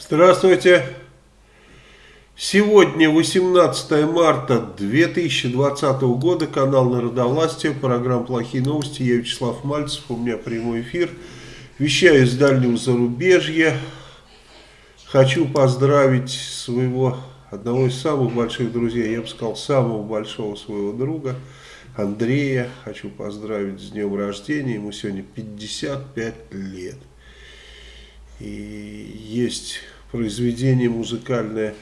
Здравствуйте. Сегодня 18 марта 2020 года, канал Народовластия, программа «Плохие новости». Я Вячеслав Мальцев, у меня прямой эфир. Вещаю из дальнего зарубежья. Хочу поздравить своего, одного из самых больших друзей, я бы сказал, самого большого своего друга, Андрея. Хочу поздравить с днем рождения, ему сегодня 55 лет. И есть произведение музыкальное,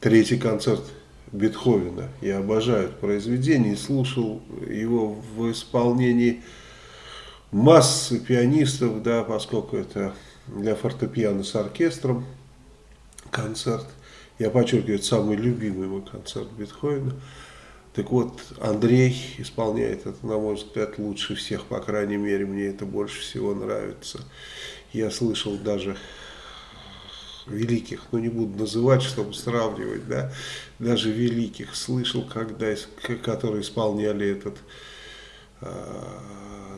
третий концерт Бетховена. Я обожаю это произведение, слушал его в исполнении массы пианистов, да, поскольку это для фортепиано с оркестром концерт. Я подчеркиваю, это самый любимый мой концерт Бетховена. Так вот, Андрей исполняет это, на мой взгляд, лучше всех, по крайней мере, мне это больше всего нравится. Я слышал даже великих, но не буду называть, чтобы сравнивать, да, даже великих слышал, когда, которые исполняли этот э,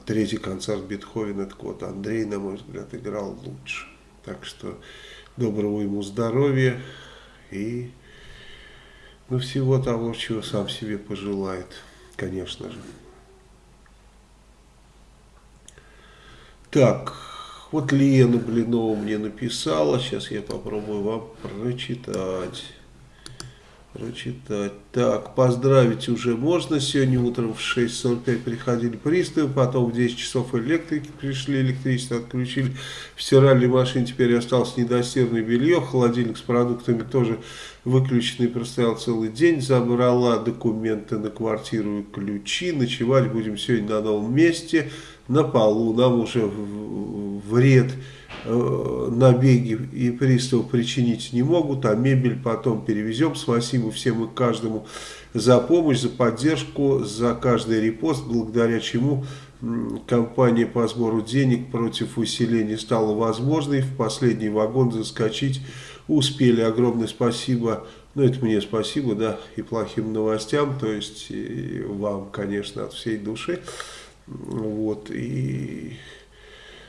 третий концерт Бетховена, так вот, Андрей, на мой взгляд, играл лучше. Так что доброго ему здоровья и ну, всего того, чего сам себе пожелает, конечно же. Так, вот Лена Блинова мне написала, сейчас я попробую вам прочитать. Прочитать. Так, поздравить уже можно. Сегодня утром в 6.45 приходили приставы, потом в 10 часов электрики пришли, электричество отключили. В стиральной машине теперь осталось недостиранное белье, холодильник с продуктами тоже выключенный простоял целый день, забрала документы на квартиру и ключи, ночевать будем сегодня на новом месте, на полу, нам уже вред Э, набеги и приставы причинить не могут, а мебель потом перевезем. Спасибо всем и каждому за помощь, за поддержку, за каждый репост, благодаря чему компания по сбору денег против усиления стала возможной. В последний вагон заскочить успели. Огромное спасибо, ну это мне спасибо, да, и плохим новостям, то есть и вам, конечно, от всей души. Вот, и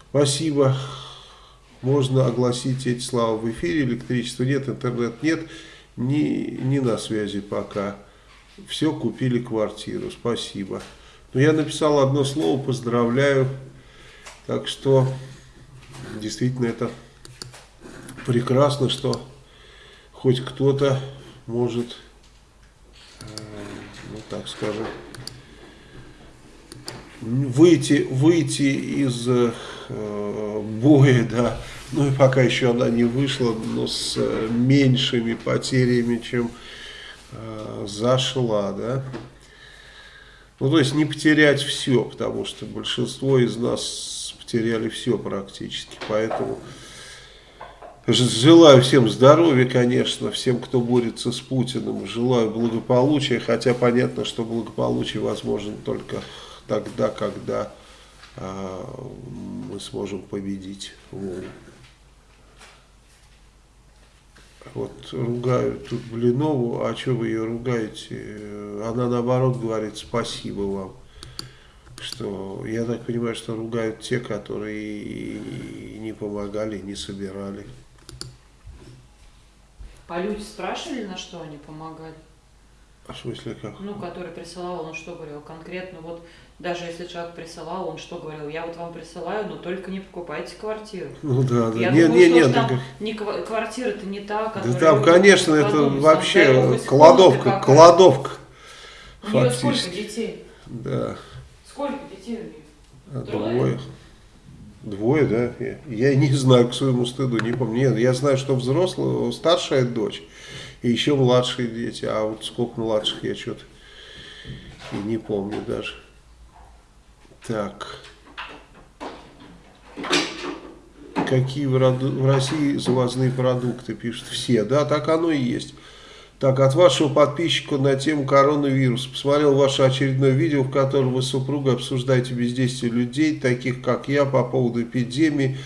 спасибо можно огласить эти слова в эфире, электричества нет, интернет нет, не, не на связи пока. Все, купили квартиру, спасибо. Но я написал одно слово, поздравляю. Так что, действительно, это прекрасно, что хоть кто-то может, э, ну так скажем, выйти, выйти из э, боя, да, ну и пока еще она не вышла, но с э, меньшими потерями, чем э, зашла, да. Ну, то есть не потерять все, потому что большинство из нас потеряли все практически, поэтому желаю всем здоровья, конечно, всем, кто борется с Путиным, желаю благополучия, хотя понятно, что благополучие возможно только тогда, когда э, мы сможем победить Волу. Вот ругают тут Блинову, а что вы ее ругаете? Она наоборот говорит спасибо вам. Что, я так понимаю, что ругают те, которые не помогали, не собирали. А люди спрашивали, на что они помогали? А в смысле как? Ну, который присылал, он что говорил конкретно, вот даже если человек присылал, он что говорил, я вот вам присылаю, но только не покупайте квартиру. Ну да, да. Я нет, думаю, нет, что нет, там так... не квартира-то не та, которая... Да там, конечно, это подумать, вообще кладовка, кладовка. У нее сколько детей? Да. Сколько детей у нее? А, двое. Двое, да? Я, я не знаю, к своему стыду, не помню. Нет, я знаю, что взрослая, старшая дочь и еще младшие дети. А вот сколько младших я что-то не помню даже. Так. Какие в России завозные продукты, пишут все. Да, так оно и есть. Так, от вашего подписчика на тему коронавируса. Посмотрел ваше очередное видео, в котором вы с супругой обсуждаете бездействие людей, таких как я, по поводу эпидемии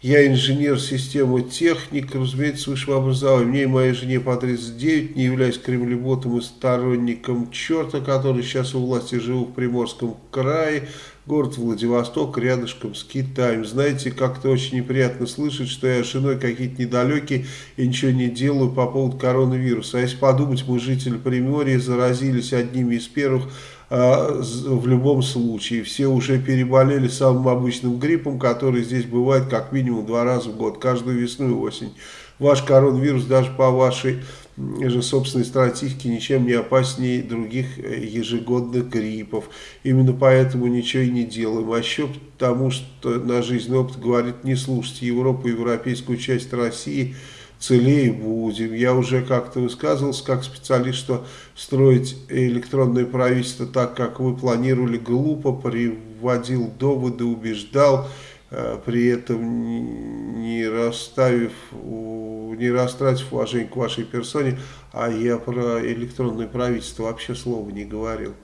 Я инженер системы техник, разумеется, с высшим образованием. Мне и моей жене по 39, не являюсь кремлеботом и сторонником черта, который сейчас у власти живу в Приморском крае. Город Владивосток, рядышком с Китаем. Знаете, как-то очень неприятно слышать, что я с женой какие-то недалекие и ничего не делаю по поводу коронавируса. А если подумать, мы жители Приморья заразились одними из первых в любом случае. Все уже переболели самым обычным гриппом, который здесь бывает как минимум два раза в год, каждую весну и осень. Ваш коронавирус даже по вашей же собственной стратегии ничем не опаснее других э, ежегодных гриппов. Именно поэтому ничего и не делаем. А еще потому, что на жизненный опыт говорит, не слушайте Европу, европейскую часть России – целее будем. Я уже как-то высказывался как специалист, что строить электронное правительство так, как вы планировали, глупо, приводил доводы, убеждал, э, при этом не расставив, не растратив уважение к вашей персоне, а я про электронное правительство вообще слова не говорил.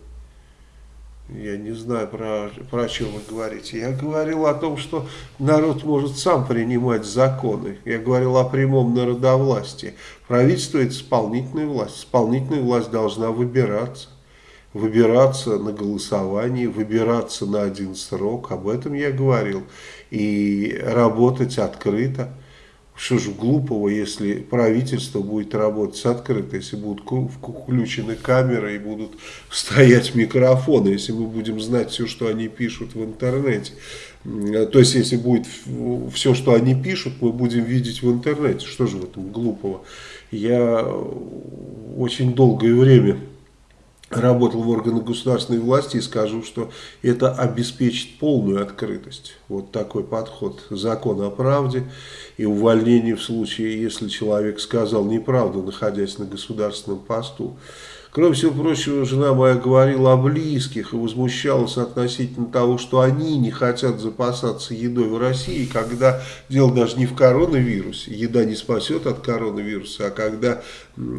Я не знаю, про, про что вы говорите. Я говорил о том, что народ может сам принимать законы. Я говорил о прямом народовластии. Правительство – это исполнительная власть. Исполнительная власть должна выбираться. Выбираться на голосовании, выбираться на один срок. Об этом я говорил. И работать открыто. Что же глупого, если правительство будет работать открыто, если будут включены камеры и будут стоять микрофоны, если мы будем знать все, что они пишут в интернете. То есть, если будет все, что они пишут, мы будем видеть в интернете. Что же в этом глупого? Я очень долгое время работал в органах государственной власти и скажу, что это обеспечит полную открытость. Вот такой подход. Закон о правде и увольнение в случае, если человек сказал неправду, находясь на государственном посту. Кроме всего прочего, жена моя говорила о близких и возмущалась относительно того, что они не хотят запасаться едой в России, когда дело даже не в коронавирусе, еда не спасет от коронавируса, а когда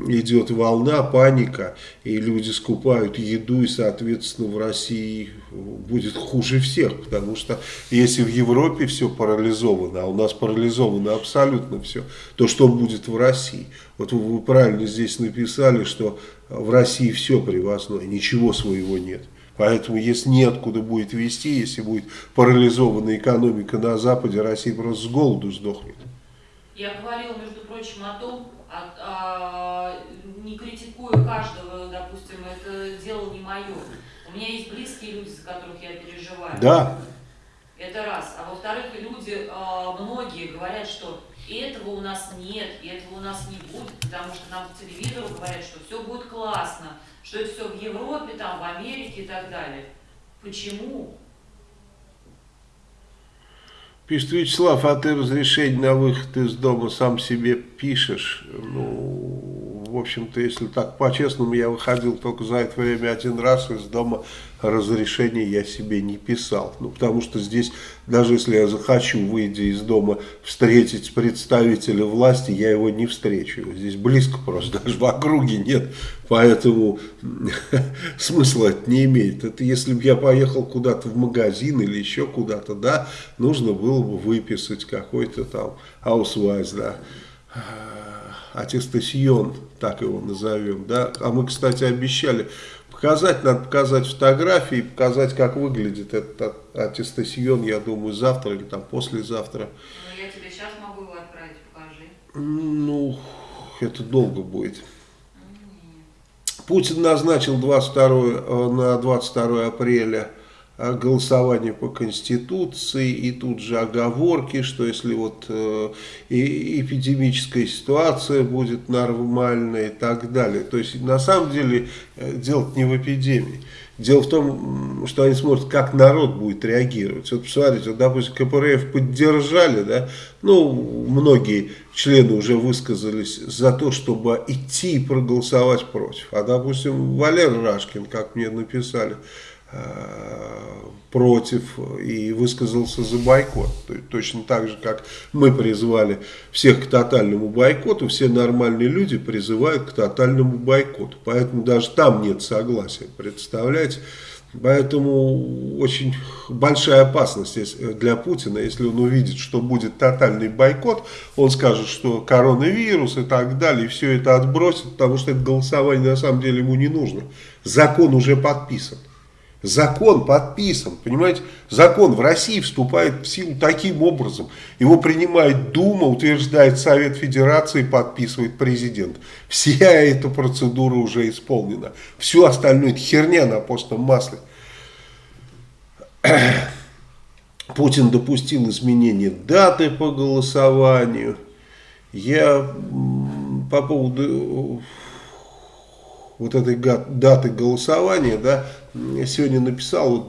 идет волна, паника, и люди скупают еду, и, соответственно, в России будет хуже всех, потому что если в Европе все парализовано, а у нас парализовано абсолютно все, то что будет в России? Вот вы правильно здесь написали, что в России все привозное, ничего своего нет. Поэтому, если неоткуда будет вести, если будет парализована экономика на Западе, Россия просто с голоду сдохнет. Я говорила, между прочим, о том, а, а, не критикую каждого, допустим, это дело не мое. У меня есть близкие люди, за которых я переживаю. Да. Это раз. А во-вторых, люди, а, многие говорят, что этого у нас нет, и этого у нас не будет, потому что нам по телевизору говорят, что все будет классно, что это все в Европе, там, в Америке и так далее. Почему? Пишет Вячеслав, а ты разрешение на выход из дома сам себе пишешь? Ну, в общем-то, если так по-честному, я выходил только за это время один раз из дома, разрешение я себе не писал. Ну, потому что здесь, даже если я захочу, выйдя из дома, встретить представителя власти, я его не встречу. Здесь близко просто, даже в округе нет. Поэтому смысла это не имеет. Это если бы я поехал куда-то в магазин или еще куда-то, да, нужно было бы выписать какой-то там аусвайз, да аттестасьон, так его назовем, да, а мы, кстати, обещали показать, надо показать фотографии, показать, как выглядит этот аттестасьон, я думаю, завтра или там послезавтра. Ну, я тебе сейчас могу его отправить, покажи. Ну, это долго будет. Путин назначил 22, э, на 22 апреля голосование по Конституции и тут же оговорки, что если вот э, эпидемическая ситуация будет нормальная и так далее. То есть на самом деле э, дело не в эпидемии. Дело в том, что они смотрят, как народ будет реагировать. Вот посмотрите, вот, допустим, КПРФ поддержали, да, ну, многие члены уже высказались за то, чтобы идти и проголосовать против. А, допустим, Валер Рашкин, как мне написали, Э, против и высказался за бойкот. Точно так же, как мы призвали всех к тотальному бойкоту, все нормальные люди призывают к тотальному бойкоту. Поэтому даже там нет согласия. Представляете? Поэтому очень большая опасность для Путина, если он увидит, что будет тотальный бойкот, он скажет, что коронавирус и так далее, и все это отбросит, потому что это голосование на самом деле ему не нужно. Закон уже подписан. Закон подписан, понимаете? Закон в России вступает в силу таким образом. Его принимает Дума, утверждает Совет Федерации, подписывает президент. Вся эта процедура уже исполнена. Все остальное это херня на постном масле. Путин допустил изменение даты по голосованию. Я по поводу вот этой даты голосования, да, сегодня написал вот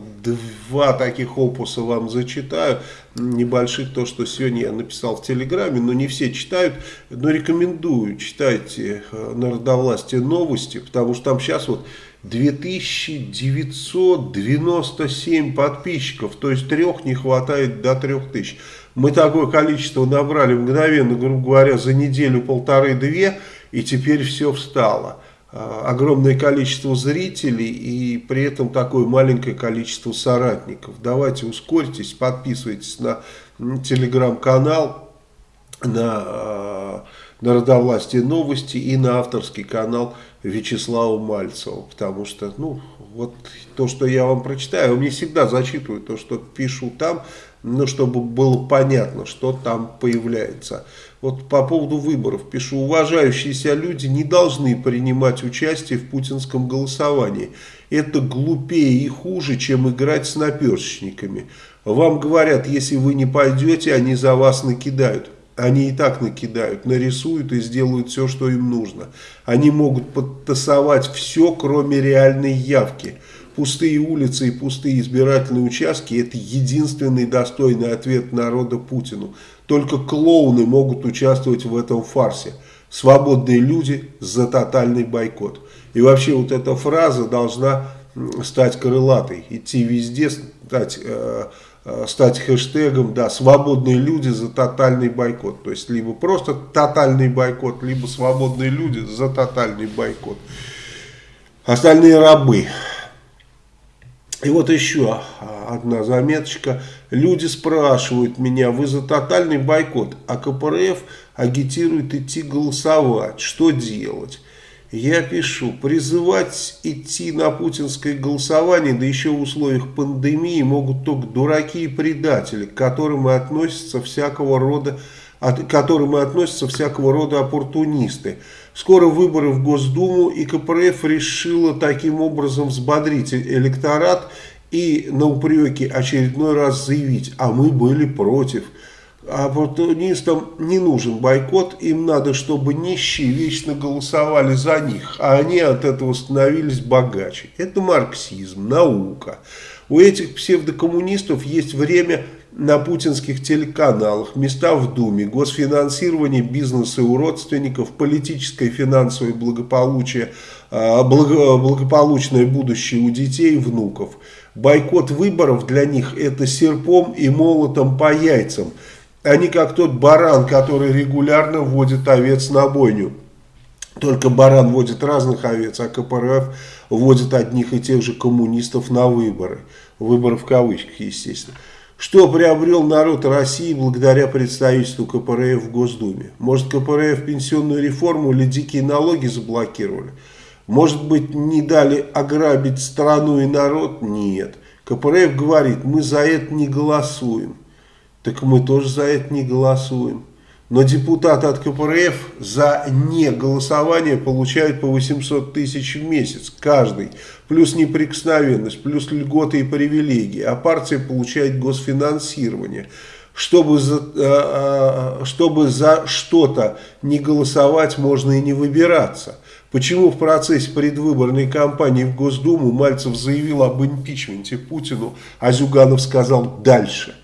два таких опуса вам зачитаю, небольших, то, что сегодня я написал в Телеграме, но не все читают, но рекомендую, читайте э, Народовластие новости, потому что там сейчас вот 2997 подписчиков, то есть трех не хватает до трех тысяч. Мы такое количество набрали мгновенно, грубо говоря, за неделю полторы-две, и теперь все встало. А, огромное количество зрителей и при этом такое маленькое количество соратников. Давайте ускорьтесь, подписывайтесь на телеграм-канал, на Народовластие новости и на авторский канал Вячеслава Мальцева. Потому что, ну, вот то, что я вам прочитаю, мне всегда зачитываю то, что пишу там, ну, чтобы было понятно, что там появляется. Вот по поводу выборов пишу, уважающиеся люди не должны принимать участие в путинском голосовании. Это глупее и хуже, чем играть с наперсчиками. Вам говорят, если вы не пойдете, они за вас накидают. Они и так накидают, нарисуют и сделают все, что им нужно. Они могут подтасовать все, кроме реальной явки. Пустые улицы и пустые избирательные участки – это единственный достойный ответ народа Путину. Только клоуны могут участвовать в этом фарсе. Свободные люди за тотальный бойкот. И вообще вот эта фраза должна стать крылатой, идти везде, стать, э, э, стать хэштегом, да, свободные люди за тотальный бойкот. То есть, либо просто тотальный бойкот, либо свободные люди за тотальный бойкот. Остальные рабы. И вот еще одна заметочка. Люди спрашивают меня, вы за тотальный бойкот, а КПРФ агитирует идти голосовать. Что делать? Я пишу, призывать идти на путинское голосование, да еще в условиях пандемии, могут только дураки и предатели, к которым и относятся всякого рода, от, к которым и относятся всякого рода оппортунисты. Скоро выборы в Госдуму, и КПРФ решила таким образом взбодрить электорат и на упреки очередной раз заявить, а мы были против. Оппортунистам не нужен бойкот, им надо, чтобы нищие вечно голосовали за них, а они от этого становились богаче. Это марксизм, наука. У этих псевдокоммунистов есть время на путинских телеканалах, места в Думе, госфинансирование бизнеса у родственников, политическое и финансовое благополучие, а, благополучное будущее у детей и внуков. Бойкот выборов для них это серпом и молотом по яйцам. Они как тот баран, который регулярно вводит овец на бойню. Только баран водит разных овец, а КПРФ вводит одних и тех же коммунистов на выборы. Выборы в кавычках, естественно. Что приобрел народ России благодаря представительству КПРФ в Госдуме? Может КПРФ пенсионную реформу или дикие налоги заблокировали? Может быть не дали ограбить страну и народ? Нет. КПРФ говорит, мы за это не голосуем. Так мы тоже за это не голосуем. Но депутаты от КПРФ за неголосование получают по 800 тысяч в месяц каждый. Плюс неприкосновенность, плюс льготы и привилегии. А партия получает госфинансирование. Чтобы за, э, э, чтобы за что-то не голосовать, можно и не выбираться. Почему в процессе предвыборной кампании в Госдуму Мальцев заявил об импичменте Путину, а Зюганов сказал «дальше»?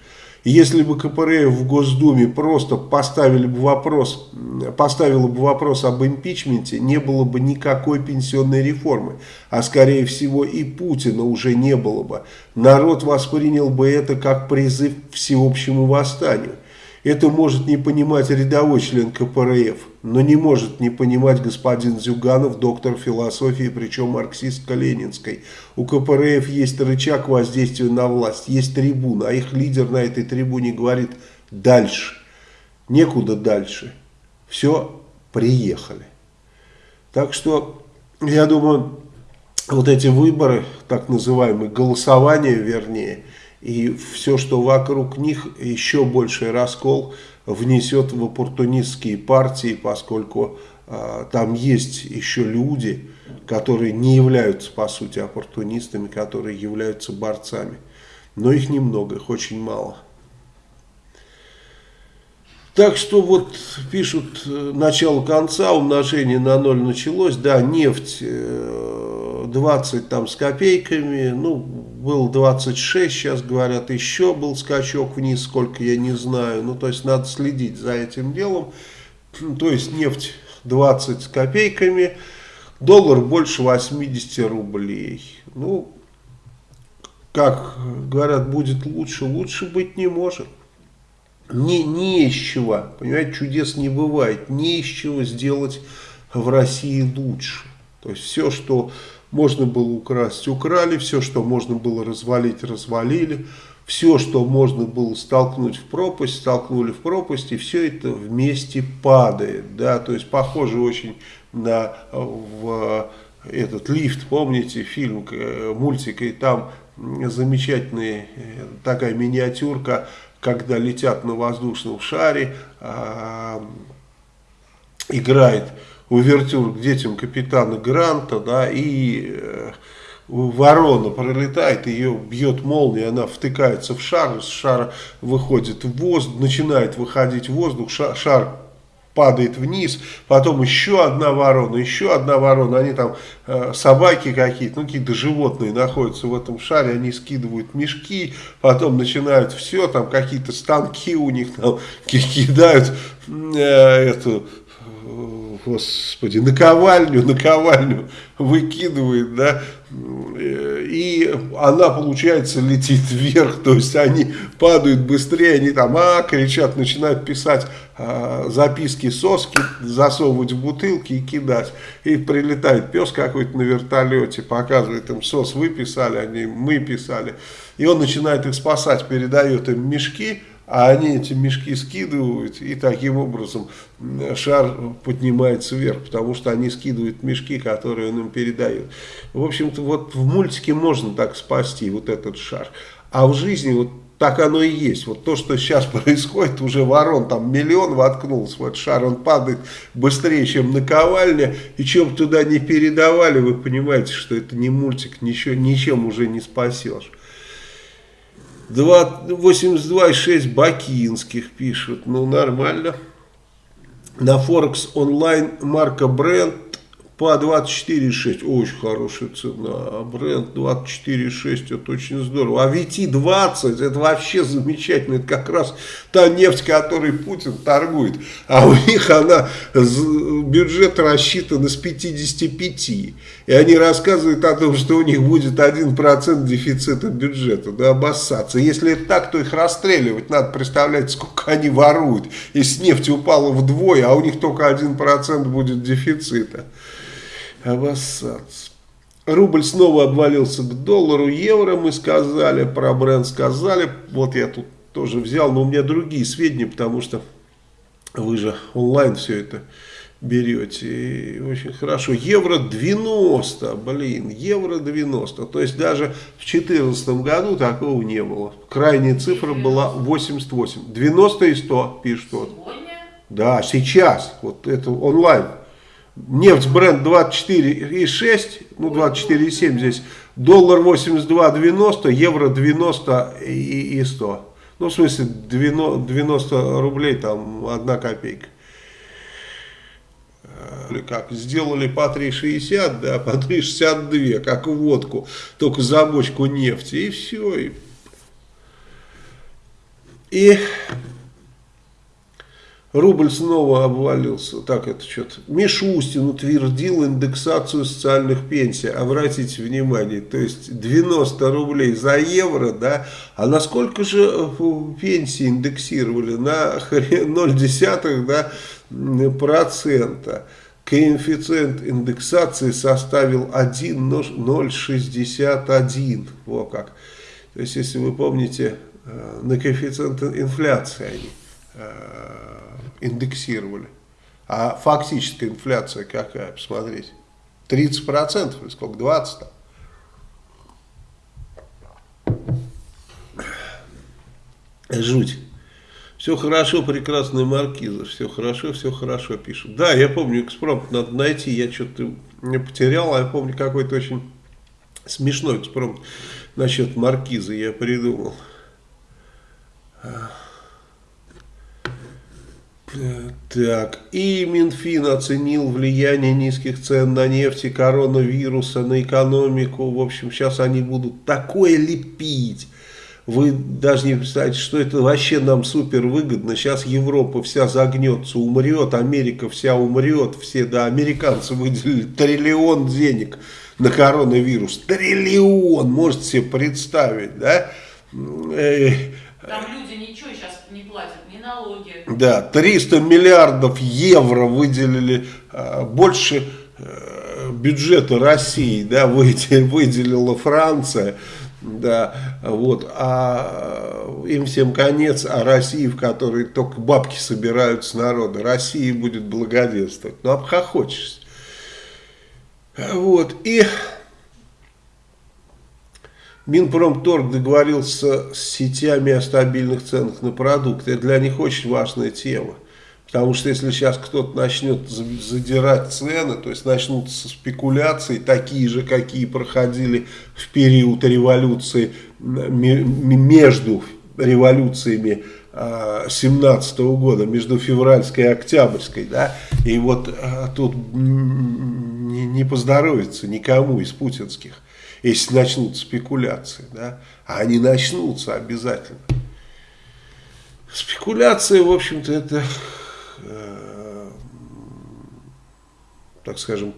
Если бы КПРФ в Госдуме просто поставили бы вопрос, поставила бы вопрос об импичменте, не было бы никакой пенсионной реформы. А скорее всего и Путина уже не было бы. Народ воспринял бы это как призыв к всеобщему восстанию. Это может не понимать рядовой член КПРФ, но не может не понимать господин Зюганов, доктор философии, причем марксистско-ленинской. У КПРФ есть рычаг воздействия на власть, есть трибуна, а их лидер на этой трибуне говорит «дальше». Некуда дальше. Все, приехали. Так что, я думаю, вот эти выборы, так называемые, голосования вернее, и все, что вокруг них, еще больший раскол внесет в оппортунистские партии, поскольку э, там есть еще люди, которые не являются, по сути, оппортунистами, которые являются борцами. Но их немного, их очень мало. Так что вот пишут, э, начало конца, умножение на ноль началось, да, нефть 20 э, там с копейками, ну, был 26, сейчас говорят, еще был скачок вниз, сколько я не знаю, ну, то есть надо следить за этим делом, то есть нефть 20 с копейками, доллар больше 80 рублей, ну, как говорят, будет лучше, лучше быть не может не, не из чего, понимаете, чудес не бывает, не из чего сделать в России лучше. То есть все, что можно было украсть, украли, все, что можно было развалить, развалили, все, что можно было столкнуть в пропасть, столкнули в пропасть, и все это вместе падает. Да? То есть похоже очень на в, этот лифт, помните фильм, э, мультик, и там замечательная э, такая миниатюрка когда летят на воздушном шаре, э, играет увертюр к детям капитана Гранта, да, и э, ворона пролетает, ее бьет молния, она втыкается в шар, с шара выходит в воздух, начинает выходить в воздух, шар, шар падает вниз, потом еще одна ворона, еще одна ворона, они там э, собаки какие-то, ну какие-то животные находятся в этом шаре, они скидывают мешки, потом начинают все, там какие-то станки у них там кидают э, эту господи, наковальню, наковальню выкидывает, да, и она, получается, летит вверх, то есть они падают быстрее, они там, а, кричат, начинают писать а, записки соски, засовывать в бутылки и кидать. И прилетает пес какой-то на вертолете, показывает им, сос вы писали, они, мы писали. И он начинает их спасать, передает им мешки, а они эти мешки скидывают, и таким образом шар поднимается вверх, потому что они скидывают мешки, которые он им передает. В общем-то, вот в мультике можно так спасти вот этот шар, а в жизни вот так оно и есть. Вот то, что сейчас происходит, уже ворон там миллион воткнулся в этот шар, он падает быстрее, чем наковальня, и чем туда не передавали, вы понимаете, что это не мультик, ничего, ничем уже не спасешь. 82,6 бакинских пишут. Ну, нормально. На Форекс онлайн марка Бренд по 24,6. Очень хорошая цена. А бренд 24,6 это очень здорово. А VT20 это вообще замечательно. Это как раз та нефть, которой Путин торгует. А у них она, бюджет рассчитан с 55. И они рассказывают о том, что у них будет 1% дефицита бюджета. Да обоссаться. Если это так, то их расстреливать. Надо представлять, сколько они воруют. Если нефть упала вдвое, а у них только 1% будет дефицита обоссаться. Рубль снова обвалился к доллару, евро мы сказали, про бренд сказали. Вот я тут тоже взял, но у меня другие сведения, потому что вы же онлайн все это берете. И очень хорошо. Евро 90, блин, евро 90. То есть даже в 2014 году такого не было. Крайняя цифра была 88. 90 и 100 пишут. Сегодня? Да, сейчас. Вот это онлайн. Нефть бренд 24,6, ну 24,7 здесь, доллар 82,90, евро 90 и, и 100. Ну, в смысле, 90 рублей, там, одна копейка. Или как, сделали по 3,60, да, по 3,62, как водку, только за бочку нефти, и все. И, и Рубль снова обвалился. Так, это что-то. Мишустин утвердил индексацию социальных пенсий. Обратите внимание, то есть 90 рублей за евро, да. А насколько же э, пенсии индексировали? На 0,1 да, процента. Коэффициент индексации составил 1,061. Во как. То есть, если вы помните, э, на коэффициент инфляции они э, индексировали. А фактическая инфляция какая, посмотрите. 30% или сколько, 20 там. Жуть. Все хорошо, прекрасная маркиза, все хорошо, все хорошо пишут. Да, я помню, экспромт надо найти, я что-то не потерял, а я помню какой-то очень смешной экспромт насчет маркизы я придумал. Так, и Минфин оценил влияние низких цен на нефть и коронавируса на экономику. В общем, сейчас они будут такое лепить. Вы даже не представляете, что это вообще нам супер выгодно. Сейчас Европа вся загнется, умрет, Америка вся умрет. Все, да, американцы выделили триллион денег на коронавирус. Триллион, можете себе представить, да? Э, Там люди ничего сейчас не платят налоги. Да, 300 миллиардов евро выделили, а, больше э, бюджета России, да, выделила Франция, да, вот, а им всем конец, а России, в которой только бабки собирают с народа, России будет благоденствовать, ну, обхохочешься. Вот, и Минпромторг договорился с сетями о стабильных ценах на продукты. Это для них очень важная тема. Потому что если сейчас кто-то начнет задирать цены, то есть начнутся спекуляции, такие же, какие проходили в период революции, между революциями 17 -го года, между февральской и октябрьской, да, и вот а, тут не поздоровится никому из путинских если начнут спекуляции, да, а они начнутся обязательно. Спекуляции, в общем-то, это, э, так скажем,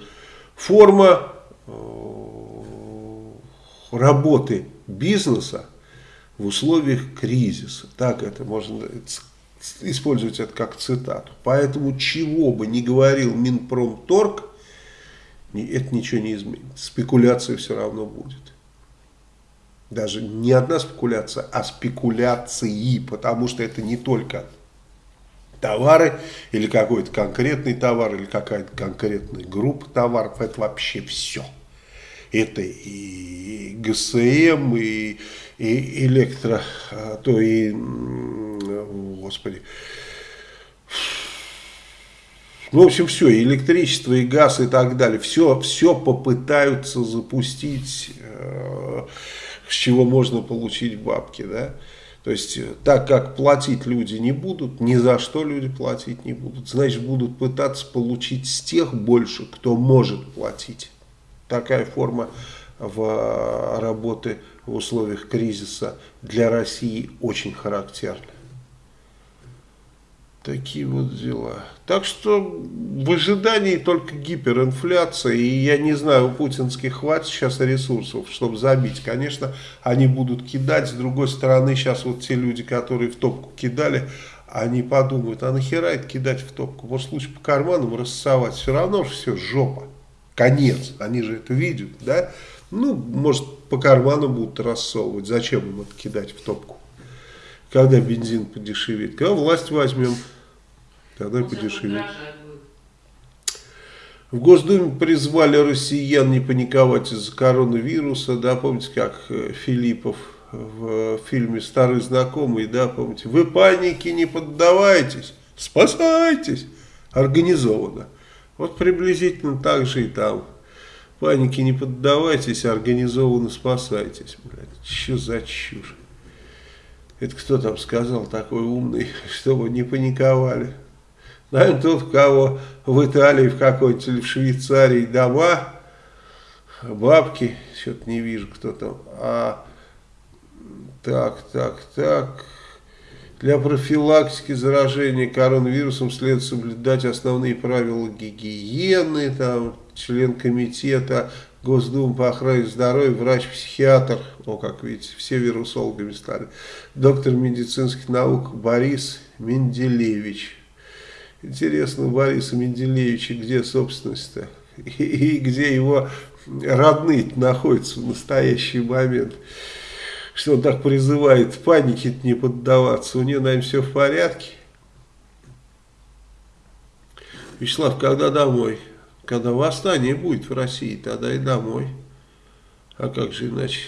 форма э, работы бизнеса в условиях кризиса. Так это можно использовать это как цитату. Поэтому чего бы ни говорил Минпромторг, это ничего не изменит. Спекуляция все равно будет. Даже не одна спекуляция, а спекуляции, потому что это не только товары или какой-то конкретный товар или какая-то конкретная группа товаров, это вообще все. Это и ГСМ, и, и электро, а то и, господи, в общем, все, и электричество, и газ, и так далее. Все, все попытаются запустить, э, с чего можно получить бабки, да. То есть, так как платить люди не будут, ни за что люди платить не будут, значит, будут пытаться получить с тех больше, кто может платить. Такая форма в э, работы в условиях кризиса для России очень характерна. Такие вот дела. Так что в ожидании только гиперинфляция. И я не знаю, у путинских хватит сейчас ресурсов, чтобы забить. Конечно, они будут кидать. С другой стороны, сейчас вот те люди, которые в топку кидали, они подумают, а нахера это кидать в топку? Может лучше по карманам рассовать. Все равно же все жопа. Конец. Они же это видят, да? Ну, может, по карманам будут рассовывать. Зачем им это кидать в топку? Когда бензин подешевеет? Когда власть возьмем? Тогда ну, подешевеет. В Госдуме призвали россиян не паниковать из-за коронавируса. Да, помните, как э, Филиппов в фильме «Старый знакомый», да, помните, вы панике не поддавайтесь, спасайтесь, организованно. Вот приблизительно так же и там. Панике не поддавайтесь, организованно спасайтесь. Блядь, что за чушь? Это кто там сказал такой умный, чтобы не паниковали? Наверное, тот, у кого в Италии, в какой-то или в Швейцарии дома, бабки, что-то не вижу, кто там. А, так, так, так. Для профилактики заражения коронавирусом следует соблюдать основные правила гигиены. Там член комитета Госдумы по охране здоровья, врач-психиатр, о, как видите, все вирусологами стали, доктор медицинских наук Борис Менделевич. Интересно, Бориса Менделевича где собственность-то? И, и где его родные находятся в настоящий момент? что он так призывает панике не поддаваться. У нее, наверное, все в порядке. Вячеслав, когда домой? Когда восстание будет в России, тогда и домой. А как же иначе?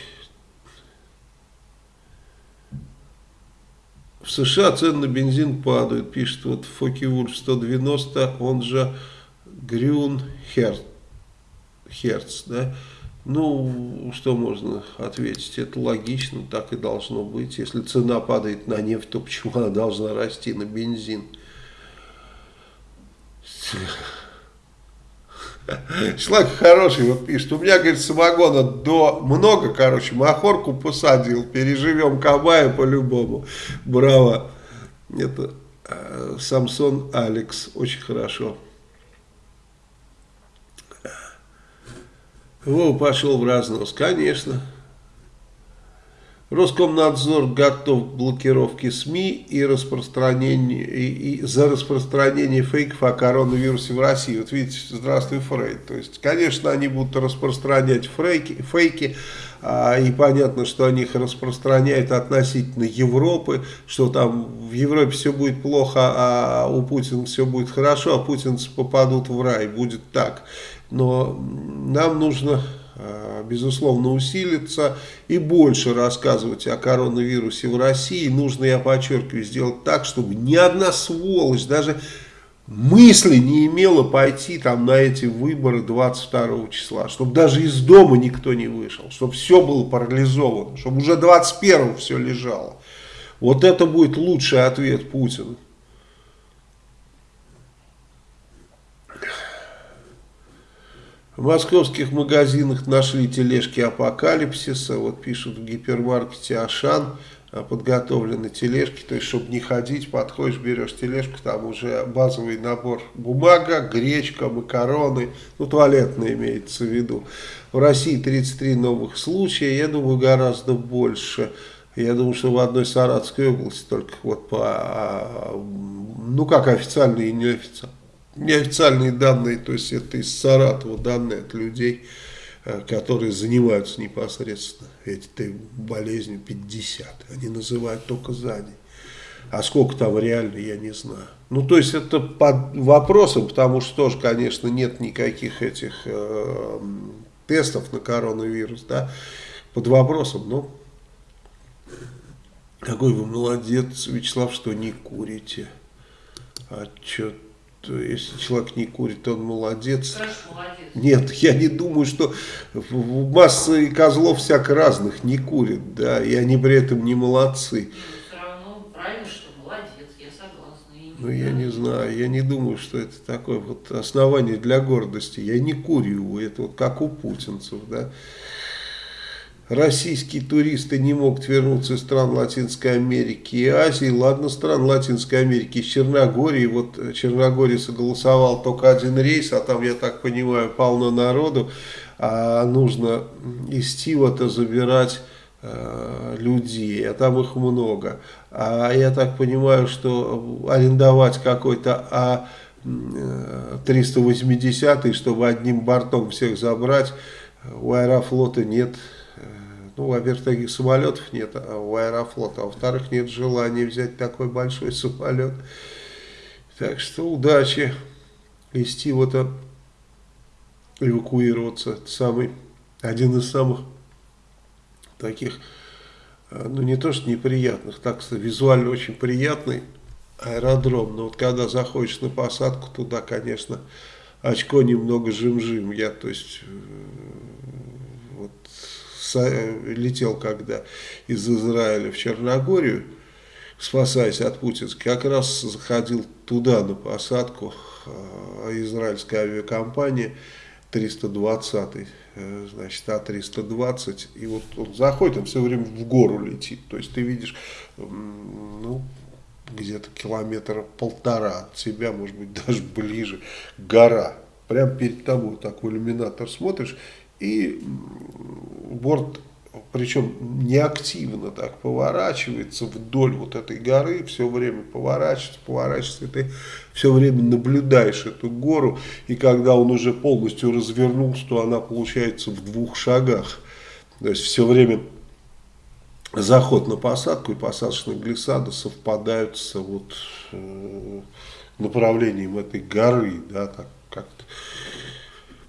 В США цены на бензин падают, пишет вот Фоки Вульф 190, он же Грюн Херц, да? Ну, что можно ответить? Это логично, так и должно быть. Если цена падает на нефть, то почему она должна расти на бензин? Человек хороший, вот пишет, у меня, говорит, самогона до много, короче, махорку посадил, переживем Кабая по-любому. Браво. Это э, Самсон Алекс, очень хорошо. Вова пошел в разнос, конечно. Роскомнадзор готов к блокировке СМИ и, и, и за распространение фейков о коронавирусе в России. Вот видите, здравствуй, Фрейд. То есть, конечно, они будут распространять фейки, фейки а, и понятно, что они их распространяют относительно Европы, что там в Европе все будет плохо, а у Путина все будет хорошо, а путинцы попадут в рай. Будет так. Но нам нужно, безусловно, усилиться и больше рассказывать о коронавирусе в России. Нужно, я подчеркиваю, сделать так, чтобы ни одна сволочь, даже мысли не имела пойти там на эти выборы 22 числа. Чтобы даже из дома никто не вышел. Чтобы все было парализовано. Чтобы уже 21 все лежало. Вот это будет лучший ответ Путину. В московских магазинах нашли тележки апокалипсиса, вот пишут в гипермаркете Ашан, а, подготовлены тележки, то есть, чтобы не ходить, подходишь, берешь тележку, там уже базовый набор бумага, гречка, макароны, ну, туалетные имеется в виду. В России 33 новых случая, я думаю, гораздо больше. Я думаю, что в одной Саратовской области только вот по, а, ну, как официальные и неофициальные неофициальные данные, то есть это из Саратова данные от людей, э, которые занимаются непосредственно этой болезнью 50. Они называют только за день. А сколько там реально, я не знаю. Ну, то есть это под вопросом, потому что тоже, конечно, нет никаких этих э, тестов на коронавирус, да, под вопросом, но какой вы молодец, Вячеслав, что не курите. А что если человек не курит, он молодец. молодец. Нет, я не думаю, что масса козлов всяко разных не курят, да, и они при этом не молодцы. Все равно правильно, что молодец, я согласна. Ну, я не знаю, я не думаю, что это такое вот основание для гордости. Я не курю, это вот как у путинцев, да российские туристы не могут вернуться из стран Латинской Америки и Азии. Ладно, стран Латинской Америки, из Черногории. Вот Черногория согласовал только один рейс, а там, я так понимаю, полно народу. А нужно из Тива-то забирать э, людей, а там их много. А я так понимаю, что арендовать какой-то а 380 чтобы одним бортом всех забрать, у Аэрофлота нет ну, во-первых, таких самолетов нет а у Аэрофлота, а во-вторых, нет желания взять такой большой самолет. Так что удачи. Из вот эвакуироваться. Это самый, один из самых таких, а, ну не то что неприятных, так что визуально очень приятный аэродром. Но вот когда заходишь на посадку туда, конечно, очко немного жим-жим. Я, то есть, э, летел когда из Израиля в Черногорию, спасаясь от путинской, как раз заходил туда на посадку а, израильская авиакомпания 320 э, значит, А320, и вот он заходит, он все время в гору летит, то есть ты видишь, ну, где-то километра полтора от себя, может быть, даже ближе, гора. Прямо перед тобой такой иллюминатор смотришь, и борт, причем неактивно так поворачивается вдоль вот этой горы, все время поворачивается, поворачивается, и ты все время наблюдаешь эту гору, и когда он уже полностью развернулся, то она получается в двух шагах. То есть все время заход на посадку и посадочная глиссада совпадают с вот, э, направлением этой горы, да, так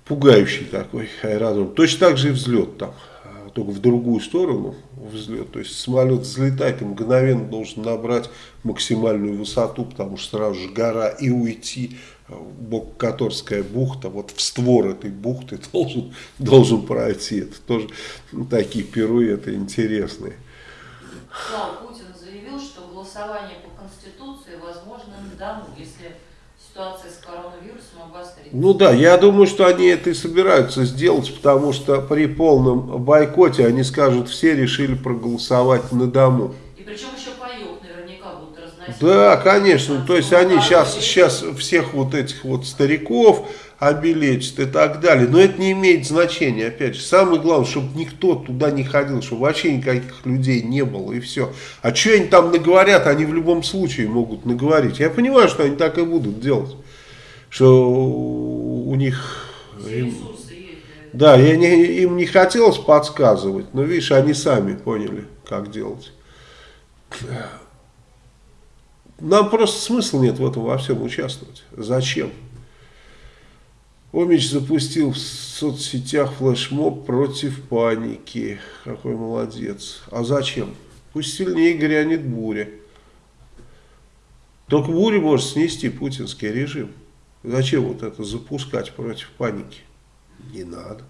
пугающий такой аэродром. Точно так же и взлет там, а, только в другую сторону взлет. То есть самолет взлетает и мгновенно должен набрать максимальную высоту, потому что сразу же гора и уйти бок Которская бухта, вот в створ этой бухты должен, должен пройти. Это тоже такие пируэты интересные. Слава Путин заявил, что голосование по Конституции возможно на дому, если ситуация с коронавирусом обострится. Ну да, я думаю, что они это и собираются сделать, потому что при полном бойкоте они скажут, все решили проголосовать на дому. И причем еще паек наверняка будут разносить. Да, конечно, то есть они сейчас, сейчас всех вот этих вот стариков, обелечит и так далее. Но это не имеет значения, опять же. Самое главное, чтобы никто туда не ходил, чтобы вообще никаких людей не было и все. А что они там наговорят, они в любом случае могут наговорить. Я понимаю, что они так и будут делать. Что у них... Им, да, я не, им не хотелось подсказывать, но видишь, они сами поняли, как делать. Нам просто смысла нет в этом во всем участвовать. Зачем? Омич запустил в соцсетях флешмоб против паники. Какой молодец. А зачем? Пусть сильнее грянет буря. Только буря может снести путинский режим. Зачем вот это запускать против паники? Не надо.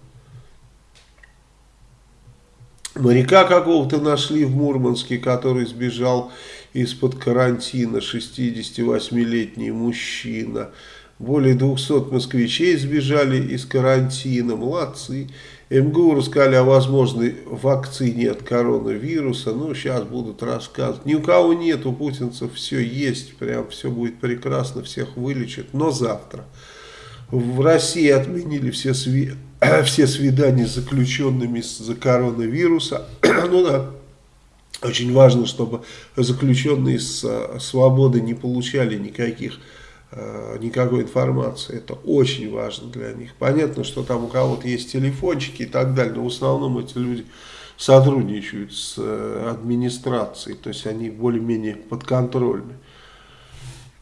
Моряка какого-то нашли в Мурманске, который сбежал из-под карантина, 68-летний мужчина. Более 200 москвичей сбежали из карантина. Молодцы. МГУ рассказали о возможной вакцине от коронавируса. Ну, сейчас будут рассказывать. Ни у кого нет, у путинцев все есть. Прям все будет прекрасно, всех вылечат. Но завтра. В России отменили все, сви... все свидания с заключенными из-за коронавируса. ну да, очень важно, чтобы заключенные с свободы не получали никаких никакой информации. Это очень важно для них. Понятно, что там у кого-то есть телефончики и так далее, но в основном эти люди сотрудничают с э, администрацией, то есть они более-менее подконтрольны.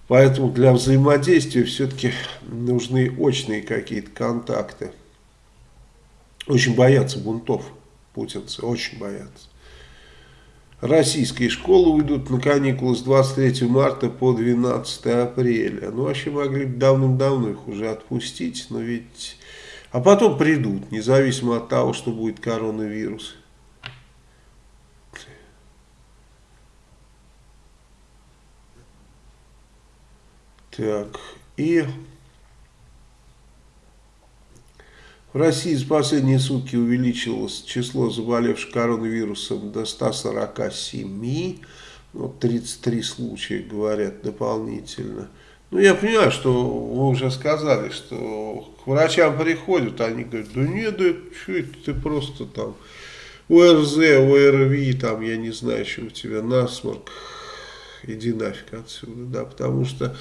Поэтому для взаимодействия все-таки нужны очные какие-то контакты. Очень боятся бунтов путинцы, очень боятся. Российские школы уйдут на каникулы с 23 марта по 12 апреля. Ну, вообще могли бы давным-давно их уже отпустить, но ведь... А потом придут, независимо от того, что будет коронавирус. Так, и... В России за последние сутки увеличилось число заболевших коронавирусом до 147, ну, 33 случая, говорят, дополнительно. Ну, я понимаю, что вы уже сказали, что к врачам приходят, они говорят, да нет, да это ты просто там ОРЗ, ОРВИ, там, я не знаю, что у тебя насморк, иди нафиг отсюда, да, потому что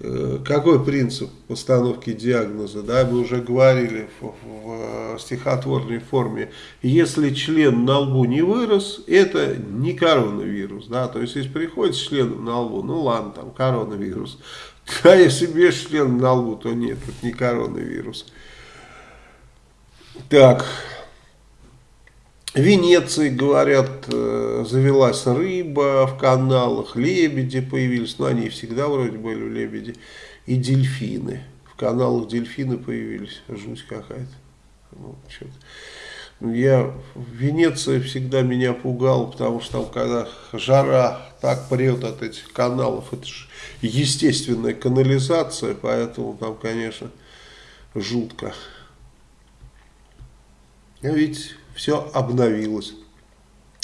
э, какой принцип постановки диагноза, да, мы уже говорили в, в, в стихотворной форме, если член на лбу не вырос, это не коронавирус, да, то есть если приходит член на лбу, ну ладно, там коронавирус, а если без члена на лбу, то нет, это не коронавирус. Так, Венеции, говорят, э, завелась рыба в каналах, лебеди появились, ну они всегда вроде были лебеди, и дельфины. В каналах дельфины появились, жуть какая-то. Ну, я в Венеции всегда меня пугал, потому что там, когда жара так прет от этих каналов, это же естественная канализация, поэтому там, конечно, жутко. А ведь все обновилось.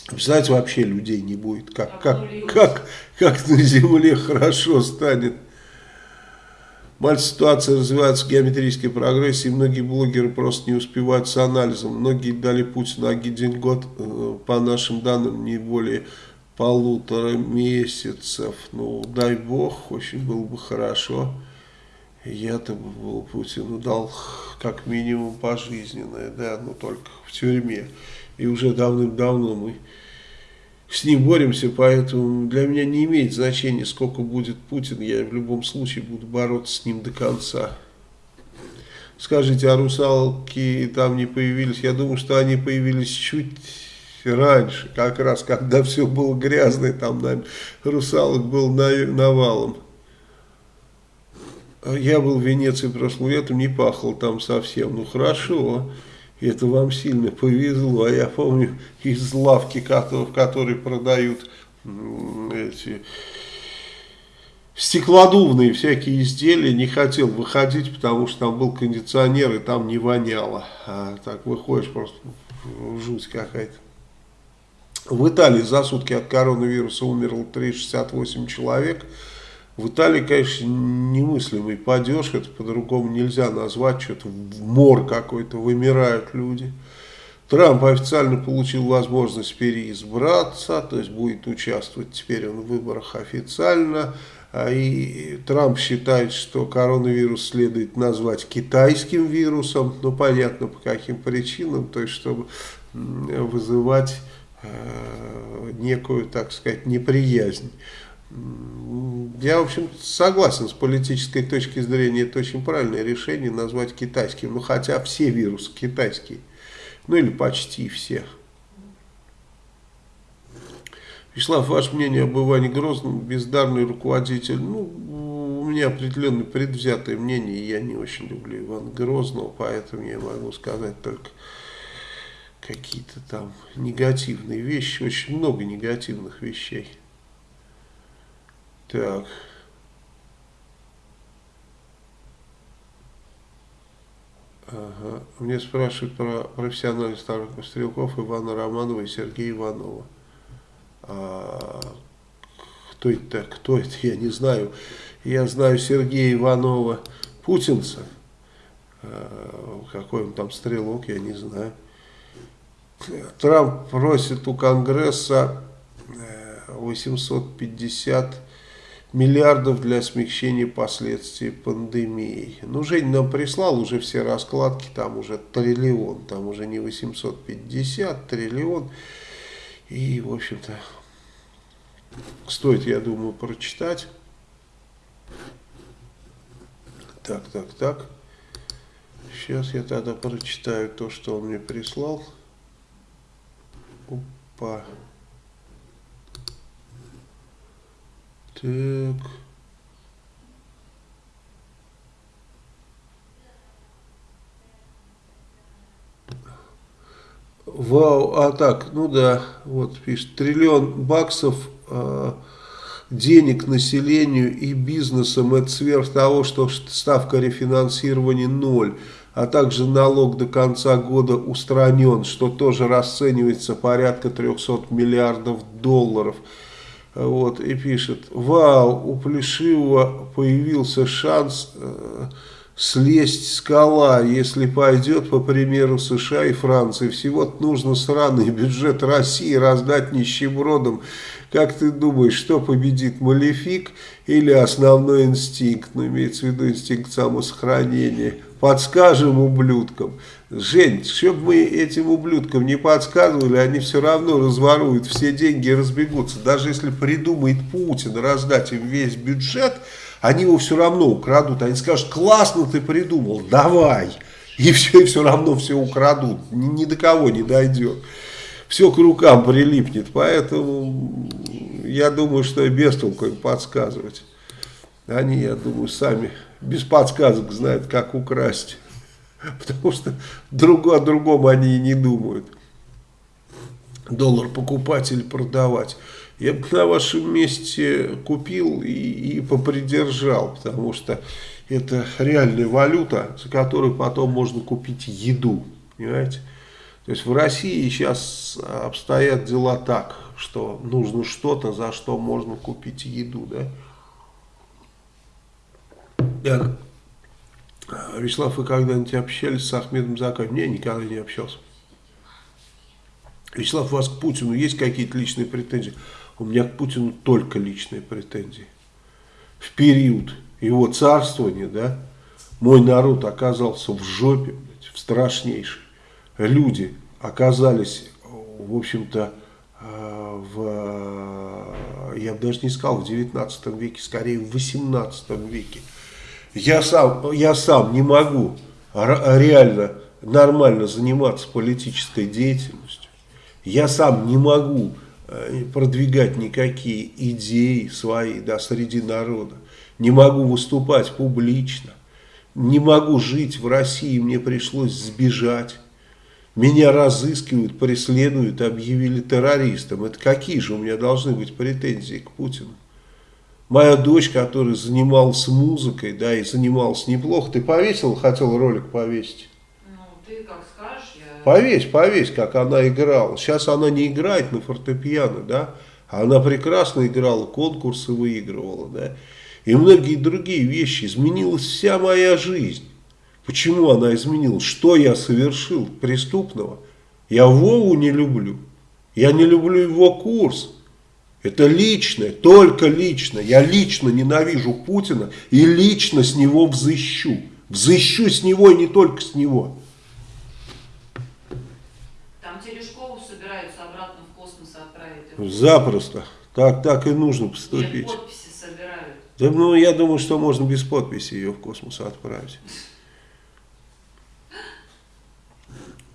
Представляете, вообще людей не будет. Как, как, как, как на земле хорошо станет. Мать ситуация развивается в геометрической прогрессии, многие блогеры просто не успевают с анализом. Многие дали Путину один год, э, по нашим данным, не более полутора месяцев. Ну, дай бог, очень было бы хорошо. Я-то был Путину дал как минимум пожизненное, да, но только в тюрьме. И уже давным-давно мы с ним боремся, поэтому для меня не имеет значения, сколько будет Путин, я в любом случае буду бороться с ним до конца. Скажите, а русалки там не появились? Я думаю, что они появились чуть раньше, как раз когда все было грязное, там наверное, русалок был навалом. Я был в Венеции прошлым летом, не пахло там совсем, ну хорошо. Это вам сильно повезло. А я помню из лавки, в которой продают эти стеклодувные всякие изделия, не хотел выходить, потому что там был кондиционер и там не воняло. А так выходишь просто жуть какая-то. В Италии за сутки от коронавируса умерло 368 человек. В Италии, конечно, немыслимый падеж, это по-другому нельзя назвать, что-то мор какой-то, вымирают люди. Трамп официально получил возможность переизбраться, то есть будет участвовать теперь он в выборах официально. А и Трамп считает, что коронавирус следует назвать китайским вирусом, ну понятно по каким причинам, то есть чтобы вызывать э, некую, так сказать, неприязнь. Я, в общем, согласен с политической точки зрения, это очень правильное решение назвать китайским. Ну, хотя все вирусы китайские. Ну, или почти все. Вячеслав, ваше мнение об Иване Грозном, бездарный руководитель. Ну, у меня определенное предвзятое мнение, я не очень люблю Ивана Грозного, поэтому я могу сказать только какие-то там негативные вещи, очень много негативных вещей. Так. Ага. Мне спрашивают про профессиональных старых стрелков Ивана Романова и Сергея Иванова. А, кто это? Кто это? Я не знаю. Я знаю Сергея Иванова, путинца. А, какой он там стрелок, я не знаю. Трамп просит у Конгресса 850 э, миллиардов для смягчения последствий пандемии. Ну, Жень нам прислал уже все раскладки, там уже триллион, там уже не 850, триллион. И, в общем-то, стоит, я думаю, прочитать. Так, так, так. Сейчас я тогда прочитаю то, что он мне прислал. Опа. Так. Вау, а так, ну да, вот пишет, триллион баксов э, денег населению и бизнесам, это сверх того, что ставка рефинансирования ноль, а также налог до конца года устранен, что тоже расценивается порядка 300 миллиардов долларов. Вот, и пишет, вау, у Плешивого появился шанс э, слезть скала, если пойдет по примеру США и Франции. Всего нужно сраный бюджет России раздать нищебродам. Как ты думаешь, что победит, малефик или основной инстинкт? Ну, имеется в виду инстинкт самосохранения. Подскажем ублюдкам. Жень, чтобы мы этим ублюдкам не подсказывали, они все равно разворуют все деньги и разбегутся. Даже если придумает Путин раздать им весь бюджет, они его все равно украдут. Они скажут, классно ты придумал, давай. И все, и все равно все украдут. Ни, ни до кого не дойдет. Все к рукам прилипнет. Поэтому я думаю, что и без толку им подсказывать. Они, я думаю, сами без подсказок знают, как украсть. Потому что друг о другом они и не думают. Доллар покупать или продавать. Я бы на вашем месте купил и, и попридержал, потому что это реальная валюта, за которую потом можно купить еду. Понимаете? То есть в России сейчас обстоят дела так, что нужно что-то, за что можно купить еду, да. Так, Вячеслав, вы когда-нибудь общались с Ахмедом Закаевым? Не, никогда не общался. Вячеслав, у вас к Путину есть какие-то личные претензии? У меня к Путину только личные претензии. В период его царствования, да, мой народ оказался в жопе, в страшнейшей. Люди оказались, в общем-то, э, в, я бы даже не сказал в 19 веке, скорее в 18 веке. Я сам, я сам не могу реально нормально заниматься политической деятельностью. Я сам не могу э, продвигать никакие идеи свои да, среди народа. Не могу выступать публично. Не могу жить в России, мне пришлось сбежать. Меня разыскивают, преследуют, объявили террористом. Это какие же у меня должны быть претензии к Путину? Моя дочь, которая занималась музыкой, да, и занималась неплохо. Ты повесил, хотел ролик повесить? Ну, ты как скажешь. Я... Повесь, повесь, как она играла. Сейчас она не играет на фортепиано, да. Она прекрасно играла, конкурсы выигрывала, да. И многие другие вещи. Изменилась вся моя жизнь. Почему она изменилась? Что я совершил преступного? Я Вову не люблю. Я не люблю его курс. Это личное, только лично. Я лично ненавижу Путина и лично с него взыщу. Взыщу с него и не только с него. Там Терешкову собираются обратно в космос отправить. Запросто. Так, так и нужно поступить. Нет, подписи собирают. Да, ну, я думаю, что можно без подписи ее в космос отправить.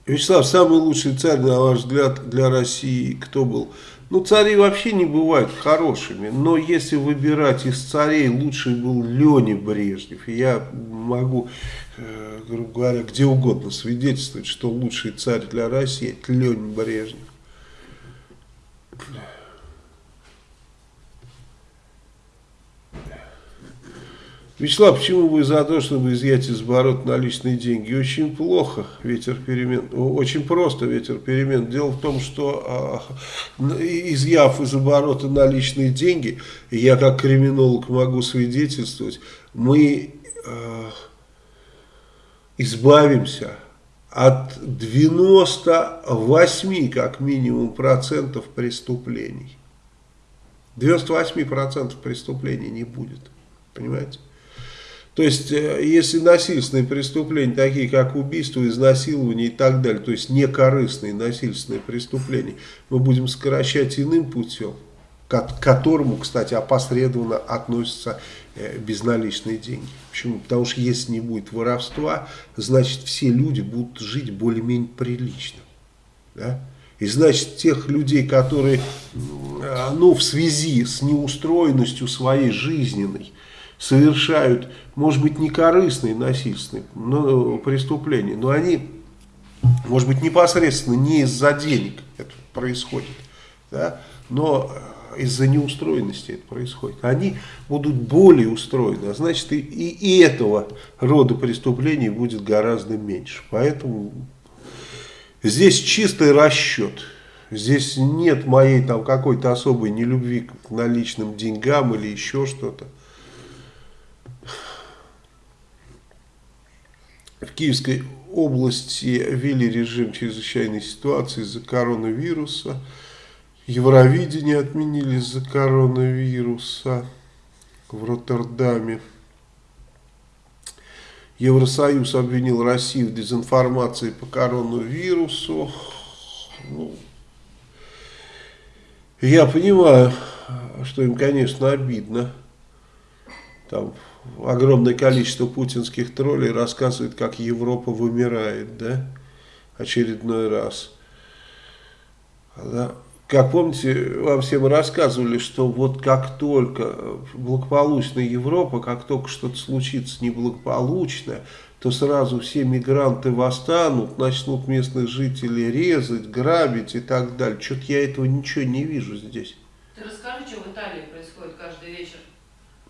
Вячеслав, самый лучший царь, на ваш взгляд, для России кто был? Ну, цари вообще не бывают хорошими, но если выбирать из царей, лучший был Леня Брежнев. Я могу, э, грубо говоря, где угодно свидетельствовать, что лучший царь для России – это Леня Брежнев. Вячеслав, почему вы за то, чтобы изъять из оборота наличные деньги? Очень плохо ветер перемен, очень просто ветер перемен. Дело в том, что а, изъяв из оборота наличные деньги, я как криминолог могу свидетельствовать, мы а, избавимся от 98 как минимум процентов преступлений. 98 процентов преступлений не будет. Понимаете? То есть, э, если насильственные преступления, такие как убийство, изнасилование и так далее, то есть некорыстные насильственные преступления, мы будем сокращать иным путем, к которому, кстати, опосредованно относятся э, безналичные деньги. Почему? Потому что если не будет воровства, значит все люди будут жить более-менее прилично. Да? И значит, тех людей, которые ну, в связи с неустроенностью своей жизненной, совершают, может быть, не корыстные насильственные но, преступления, но они, может быть, непосредственно не из-за денег это происходит, да, но э, из-за неустроенности это происходит. Они будут более устроены, а значит и, и этого рода преступлений будет гораздо меньше. Поэтому здесь чистый расчет. Здесь нет моей там какой-то особой нелюбви к наличным деньгам или еще что-то. В Киевской области ввели режим чрезвычайной ситуации из-за коронавируса. Евровидение отменили из-за коронавируса в Роттердаме. Евросоюз обвинил Россию в дезинформации по коронавирусу. Ну, я понимаю, что им, конечно, обидно. Там огромное количество путинских троллей рассказывает, как Европа вымирает, да, очередной раз. Да. Как помните, вам всем рассказывали, что вот как только благополучная Европа, как только что-то случится неблагополучное, то сразу все мигранты восстанут, начнут местных жителей резать, грабить и так далее. Что-то я этого ничего не вижу здесь. Ты расскажи, что в Италии происходит.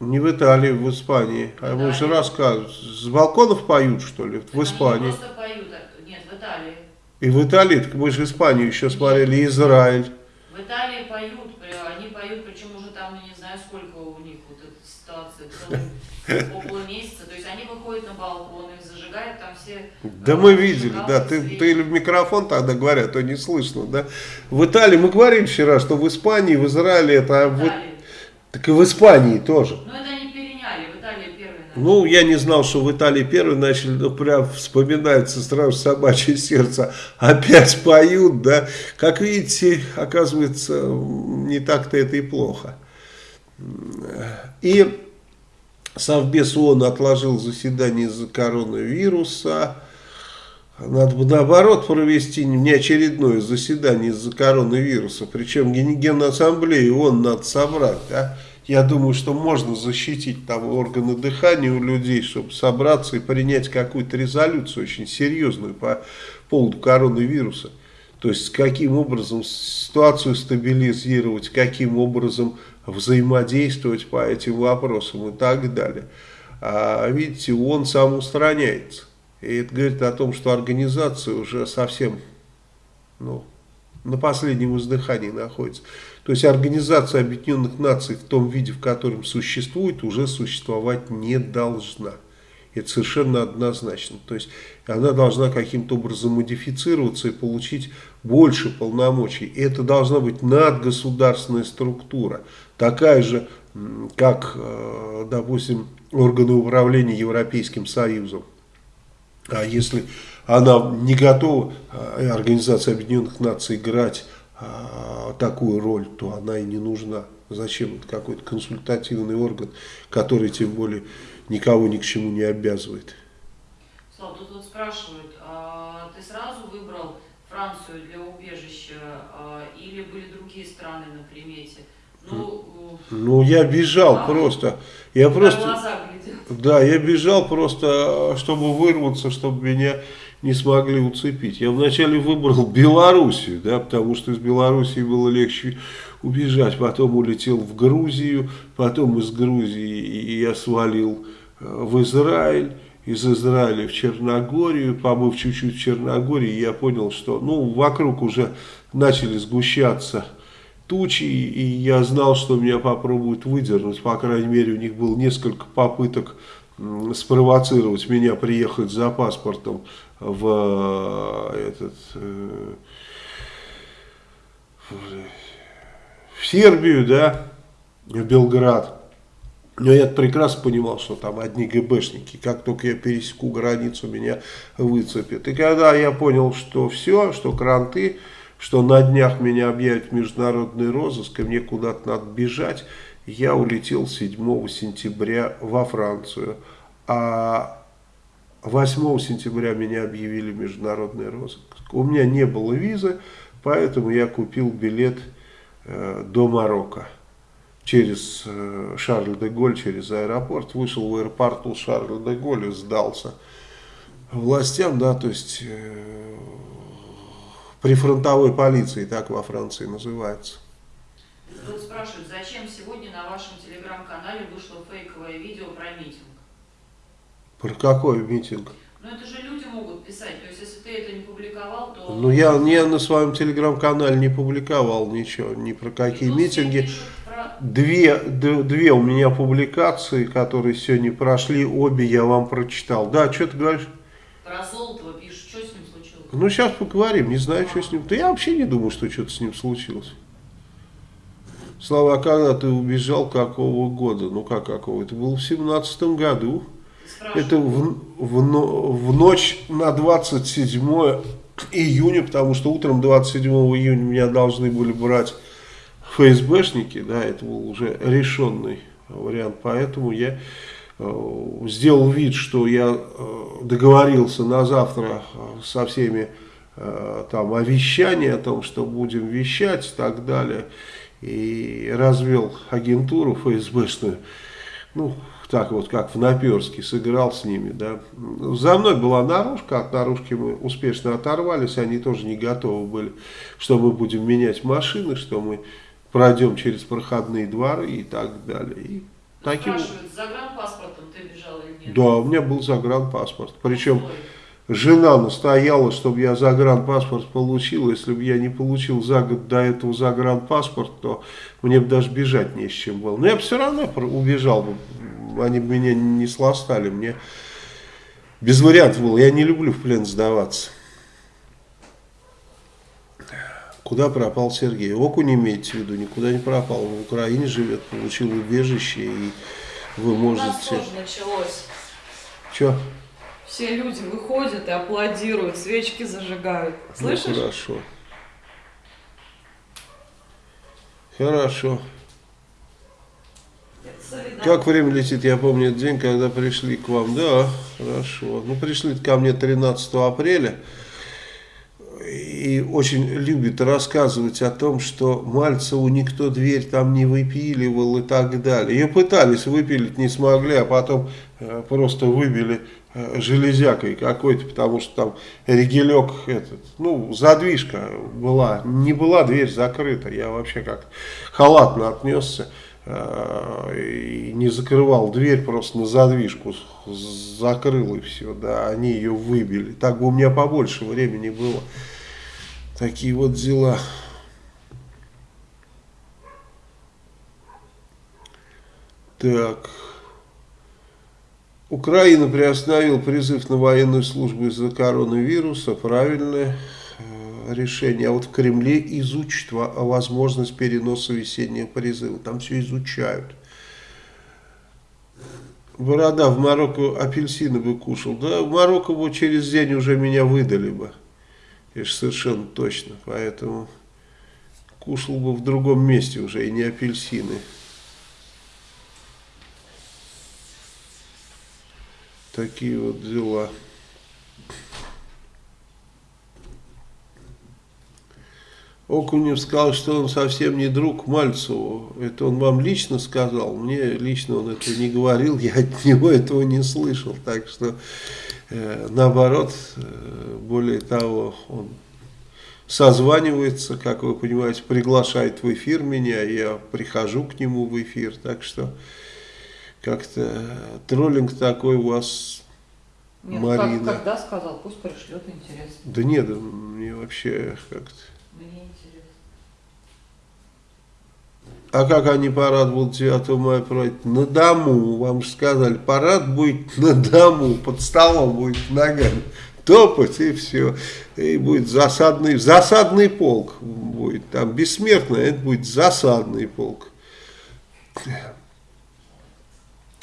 Не в Италии, в Испании. А вы же рассказывают. С балконов поют, что ли, в Испании? Они просто поют. Нет, в Италии. И в Италии, так мы же Испанию еще смотрели, Израиль. В Италии поют, при- они поют, причем уже там, не знаю, сколько у них вот эта ситуация, около месяца. То есть они выходят на балконы, зажигают там все... Да э, мы видели, да, ты, свечи. ты или в микрофон тогда говорят, а то не слышно, да. В Италии, мы говорили вчера, что в Испании, в Израиле, это, В в- Италии. Так и в Испании тоже. Ну это они переняли, в Италии первые начали. Ну, я не знал, что в Италии первые начали, но прям вспоминается сразу собачье сердце. Опять поют, да. Как видите, оказывается, не так-то это и плохо. И Совбез ООН отложил заседание из-за коронавируса. Надо бы наоборот провести неочередное заседание из-за коронавируса. Причем Ген- Генассамблею ООН надо собрать. Да? Я думаю, что можно защитить там органы дыхания у людей, чтобы собраться и принять какую-то резолюцию очень серьезную по поводу коронавируса. То есть, каким образом ситуацию стабилизировать, каким образом взаимодействовать по этим вопросам и так далее. А видите, он сам устраняется. И это говорит о том, что организация уже совсем ну, на последнем издыхании находится. То есть Организация Объединенных Наций в том виде, в котором существует, уже существовать не должна. Это совершенно однозначно. То есть она должна каким-то образом модифицироваться и получить больше полномочий. И это должна быть надгосударственная структура. Такая же, как, э, допустим, органы управления Европейским Союзом. А если она не готова, э, Организация Объединенных Наций, играть э, такую роль, то она и не нужна. Зачем какой-то консультативный орган, который тем более никого ни к чему не обязывает. Слава, тут вот спрашивают, а ты сразу выбрал Францию для убежища а, или были другие страны на примете? Ну, Ну, я бежал А? просто. Я просто... Да, я бежал просто, чтобы вырваться, чтобы меня не смогли уцепить. Я вначале выбрал Белоруссию, да, потому что из Белоруссии было легче убежать. Потом улетел в Грузию, потом из Грузии я свалил э, в Израиль, из Израиля в Черногорию, побыв чуть-чуть в Черногории, я понял, что ну, вокруг уже начали сгущаться тучи, и я знал, что меня попробуют выдернуть. По крайней мере, у них было несколько попыток спровоцировать меня приехать за паспортом в э, этот э, в Сербию, да, в Белград. Но я прекрасно понимал, что там одни ГБшники. Как только я пересеку границу, меня выцепят. И когда я понял, что все, что кранты, что на днях меня объявят международный розыск, и мне куда-то надо бежать, я улетел 7 сентября во Францию. А 8 сентября меня объявили международный розыск. У меня не было визы, поэтому я купил билет э, до Марокко. Через э, Шарль-де-Голь, через аэропорт. Вышел в аэропорту Шарль-де-Голь и сдался властям, да, то есть э, прифронтовой полиции, так во Франции называется. Тут спрашивают, зачем сегодня на вашем телеграм-канале вышло фейковое видео про митинг? Про какой митинг? Ну это же люди могут писать, то есть если ты это не публиковал, то... Ну, я, я на своем телеграм-канале не публиковал ничего, ни про какие все митинги. про- Две, две у меня публикации, которые сегодня прошли, обе я вам прочитал. Да, что ты говоришь? Про Золотого пишут, что с ним случилось? Ну, сейчас поговорим, не знаю, что с ним. Да я вообще не думаю, что что-то с ним случилось. Слава, а когда ты убежал, какого года? Ну, как какого? Это было в семнадцатом году. Спрашивают. Это в, в, в ночь на 27 июня, потому что утром 27 июня меня должны были брать ФСБшники, да, это был уже решенный вариант, поэтому я сделал вид, что я э, договорился на завтра э, со всеми э, там о вещании, о том, что будем вещать и так далее, и развел агентуру ФСБшную, ну, так вот, как в Наперске, сыграл с ними, да. За мной была наружка, от наружки мы успешно оторвались, они тоже не готовы были, что мы будем менять машины, что мы пройдем через проходные дворы и так далее. И таким... Спрашивают, с загранпаспортом ты бежал или нет? Да, у меня был загранпаспорт, причем Ой, жена настояла, чтобы я загранпаспорт получил. Если бы я не получил за год до этого загранпаспорт, то мне бы даже бежать не с чем было. Но я бы все равно убежал бы. Они бы меня не сластали. Мне без вариантов было. Я не люблю в плен сдаваться. Куда пропал Сергей? Окунь имеете в виду, никуда не пропал. В Украине живет, получил убежище, и вы можете... У нас тоже началось. Че? Все люди выходят и аплодируют, свечки зажигают. Ну, Слышишь? Ну, хорошо. Хорошо. Как время летит, я помню этот день, когда пришли к вам. Да, хорошо. Ну, пришли ко мне 13 апреля и очень любит рассказывать о том, что Мальцеву никто дверь там не выпиливал и так далее. Ее пытались выпилить, не смогли, а потом э, просто выбили э, железякой какой-то, потому что там регелек, этот, ну, задвижка была, не была дверь закрыта, я вообще как халатно отнесся э, и не закрывал дверь, просто на задвижку закрыл и все, да, они ее выбили. Так бы у меня побольше времени было. Такие вот дела. Так. Украина приостановила призыв на военную службу из-за коронавируса. Правильное э, решение. А вот в Кремле изучат возможность переноса весеннего призыва. Там все изучают. Борода в Марокко апельсины бы кушал. Да, в Марокко бы через день уже меня выдали бы. Конечно, совершенно точно. Поэтому кушал бы в другом месте уже, и не апельсины. Такие вот дела. Окунев сказал, что он совсем не друг Мальцеву. Это он вам лично сказал. Мне лично он это не говорил, я от него этого не слышал. Так что наоборот, э, более того, он созванивается, как вы понимаете, приглашает в эфир меня, я прихожу к нему в эфир, так что как-то троллинг такой у вас, нет, ну Марина. Как, когда сказал, пусть пришлет, интересно. Да нет, мне вообще как-то... Мне а как они парад будут 9 мая проводить? На дому, вам же сказали, парад будет на дому, под столом будет ногами топать и все. И будет засадный, засадный полк будет, там бессмертный, это будет засадный полк.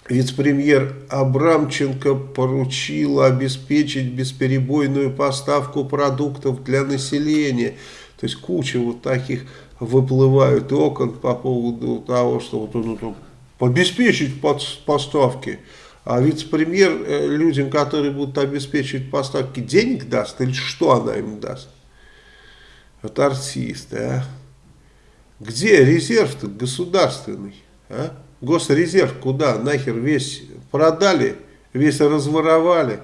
Вице-премьер Абрамченко поручил обеспечить бесперебойную поставку продуктов для населения. То есть куча вот таких выплывают окон по поводу того, что вот, ну, ну, обеспечить поставки. А вице-премьер э, людям, которые будут обеспечивать поставки, денег даст или что она им даст? Вот артисты, а? Где резерв-то государственный? А? Госрезерв куда? Нахер весь продали, весь разворовали.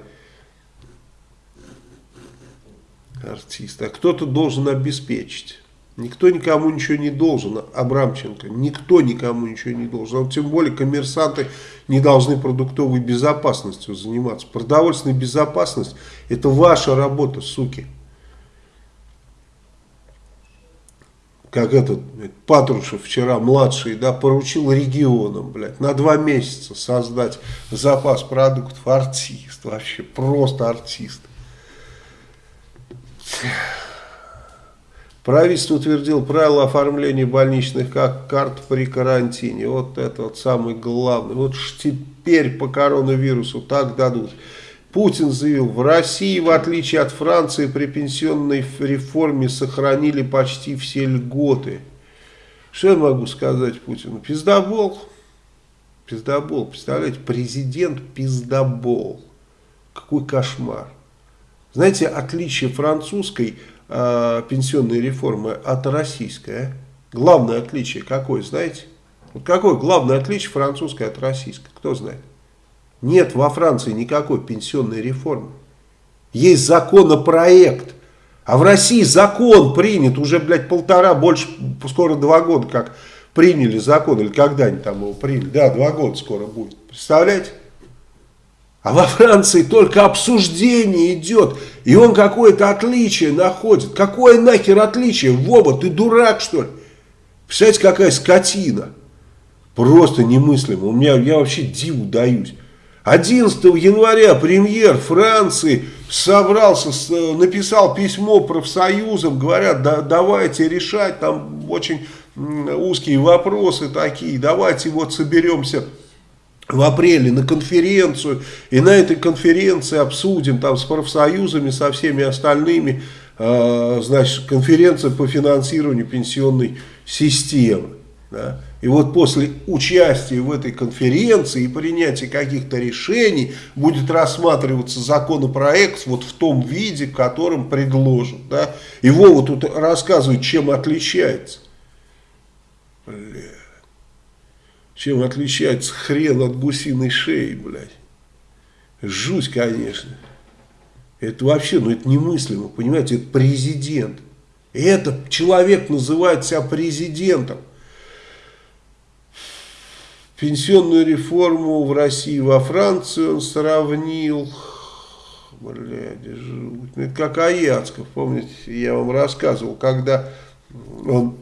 Артисты. А кто-то должен обеспечить. Никто никому ничего не должен, Абрамченко. Никто никому ничего не должен. А тем более коммерсанты не должны продуктовой безопасностью заниматься. Продовольственная безопасность – это ваша работа, суки. Как этот Патрушев вчера, младший, да, поручил регионам, блядь, на два месяца создать запас продуктов. Артист вообще, просто артист. Правительство утвердило правила оформления больничных карт при карантине. Вот это вот самый главный. Вот теперь по коронавирусу так дадут. Путин заявил, в России, в отличие от Франции, при пенсионной реформе сохранили почти все льготы. Что я могу сказать Путину? Пиздобол. Пиздобол. Представляете, президент пиздобол. Какой кошмар. Знаете, отличие французской э, пенсионной реформы от российской. А? Главное отличие какое, знаете? Вот какое главное отличие французской от российской? Кто знает? Нет во Франции никакой пенсионной реформы. Есть законопроект. А в России закон принят уже, блядь, полтора, больше, скоро два года, как приняли закон, или когда они там его приняли. Да, два года скоро будет. Представляете? А во Франции только обсуждение идет, и он какое-то отличие находит. Какое нахер отличие? Вова, ты дурак, что ли? Представляете, какая скотина. Просто немыслимо. У меня, я вообще диву даюсь. 11 января премьер Франции собрался, написал письмо профсоюзам, говорят, да, давайте решать, там очень узкие вопросы такие, давайте вот соберемся в апреле на конференцию, и на этой конференции обсудим там с профсоюзами, со всеми остальными, э, значит, конференция по финансированию пенсионной системы. Да? И вот после участия в этой конференции и принятия каких-то решений будет рассматриваться законопроект вот в том виде, в котором предложен. Да? И Вова тут рассказывает, чем отличается. Бля. Чем отличается хрен от гусиной шеи, блядь. Жуть, конечно. Это вообще, ну это немыслимо, понимаете, это президент. И этот человек называет себя президентом. Пенсионную реформу в России во Франции он сравнил. Блядь, жуть. Ну, это как Аяцков, помните, я вам рассказывал, когда он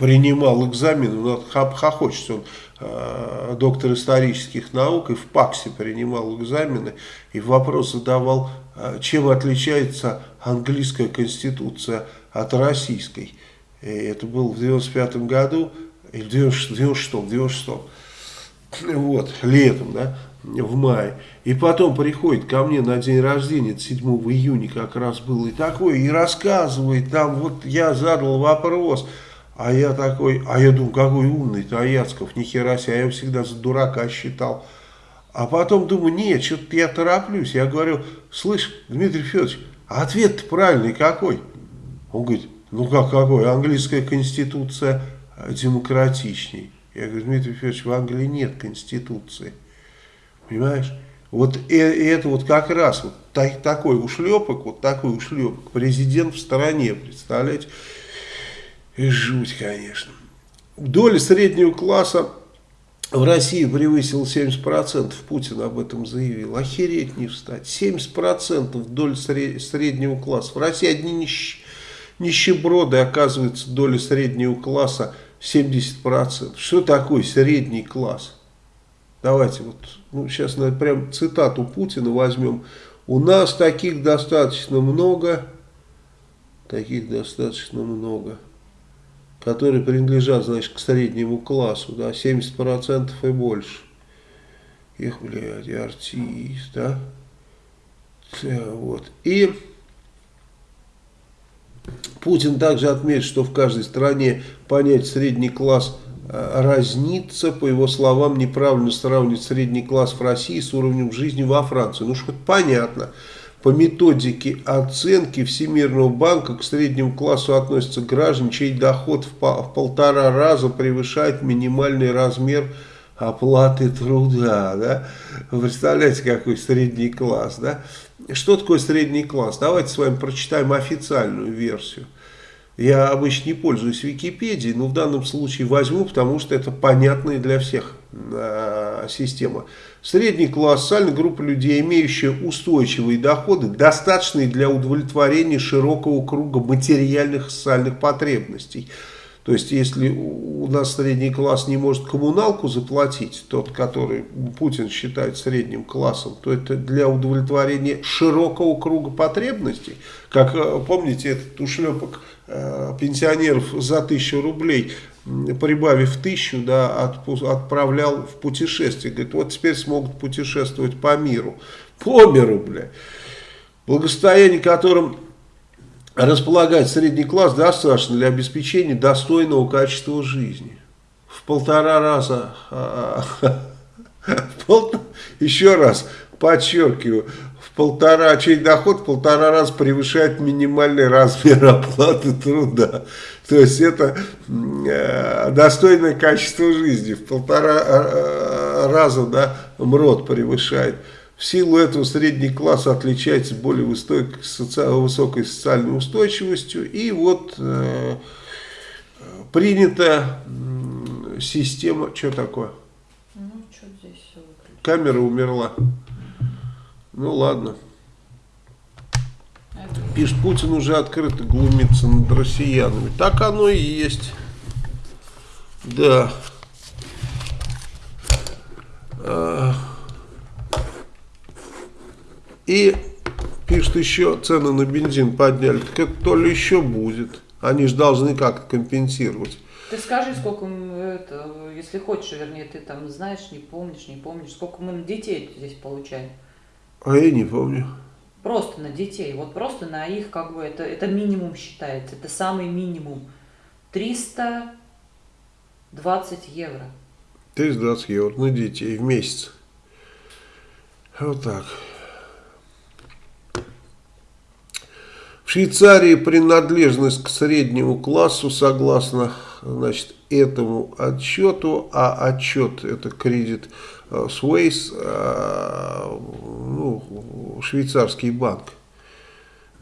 принимал экзамен, ну, хохочется он, э, доктор исторических наук, и в ПАКСе принимал экзамены, и вопрос задавал, э, чем отличается английская конституция от российской. И это было в 95 году, или в 96, в 96, вот, летом, да, в мае. И потом приходит ко мне на день рождения, 7 июня как раз было, и такой, и рассказывает, там вот я задал вопрос, а я такой, а я думаю, какой умный-то Аяцков, нихера себе, а я его всегда за дурака считал. А потом думаю, нет, что-то я тороплюсь. Я говорю, слышь, Дмитрий Федорович, а ответ правильный какой? Он говорит, ну как какой, английская конституция демократичней. Я говорю, Дмитрий Федорович, в Англии нет конституции. Понимаешь? Вот и это вот как раз вот так, такой ушлепок, вот такой ушлепок. Президент в стороне, представляете? Жуть, конечно. Доля среднего класса в России превысила 70%. Путин об этом заявил. Охереть не встать. 70% доля среднего класса. В России одни нищ... нищеброды, оказывается, доля среднего класса 70%. Что такое средний класс? Давайте вот, ну, сейчас наверное, прям цитату Путина возьмем. У нас таких достаточно много, таких достаточно много которые принадлежат, значит, к среднему классу, да, 70% и больше. Их, блядь, артист, да. Вот. И Путин также отметит, что в каждой стране понять средний класс э, разнится. По его словам, неправильно сравнивать средний класс в России с уровнем жизни во Франции. Ну, что понятно по методике оценки Всемирного банка к среднему классу относятся граждане, чей доход в, в полтора раза превышает минимальный размер оплаты труда. Да? Представляете, какой средний класс. Да? Что такое средний класс? Давайте с вами прочитаем официальную версию. Я обычно не пользуюсь Википедией, но в данном случае возьму, потому что это понятная для всех э, система. Средний социальная группа людей, имеющая устойчивые доходы, достаточные для удовлетворения широкого круга материальных и социальных потребностей. То есть, если у нас средний класс не может коммуналку заплатить, тот, который Путин считает средним классом, то это для удовлетворения широкого круга потребностей. Как, э, помните, этот ушлепок э, пенсионеров за тысячу рублей прибавив тысячу, да, отправлял в путешествие. Говорит, вот теперь смогут путешествовать по миру. По миру, бля. Благосостояние, которым располагает средний класс, достаточно для обеспечения достойного качества жизни. В полтора раза, а, еще раз подчеркиваю, в полтора, чей доход в полтора раза превышает минимальный размер оплаты труда. То есть это э, достойное качество жизни. В полтора э, раза да, МРОД превышает. В силу этого средний класс отличается более высокой, высокой социальной устойчивостью. И вот э, принята система, что такое? Ну, что здесь все? Камера умерла. Ну ладно. Пишет, Путин уже открыто глумится над россиянами. Так оно и есть. Да. А. И пишет еще, цены на бензин подняли. Так это то ли еще будет. Они же должны как-то компенсировать. Ты скажи, сколько мы, это, если хочешь, вернее, ты там знаешь, не помнишь, не помнишь, сколько мы детей здесь получаем. А я не помню. Просто на детей, вот просто на их, как бы, это, это минимум считается, это самый минимум. 320 евро. 320 евро на детей в месяц. Вот так. В Швейцарии принадлежность к среднему классу согласно значит, этому отчету, а отчет это кредит э, Suisse, э, ну, швейцарский банк,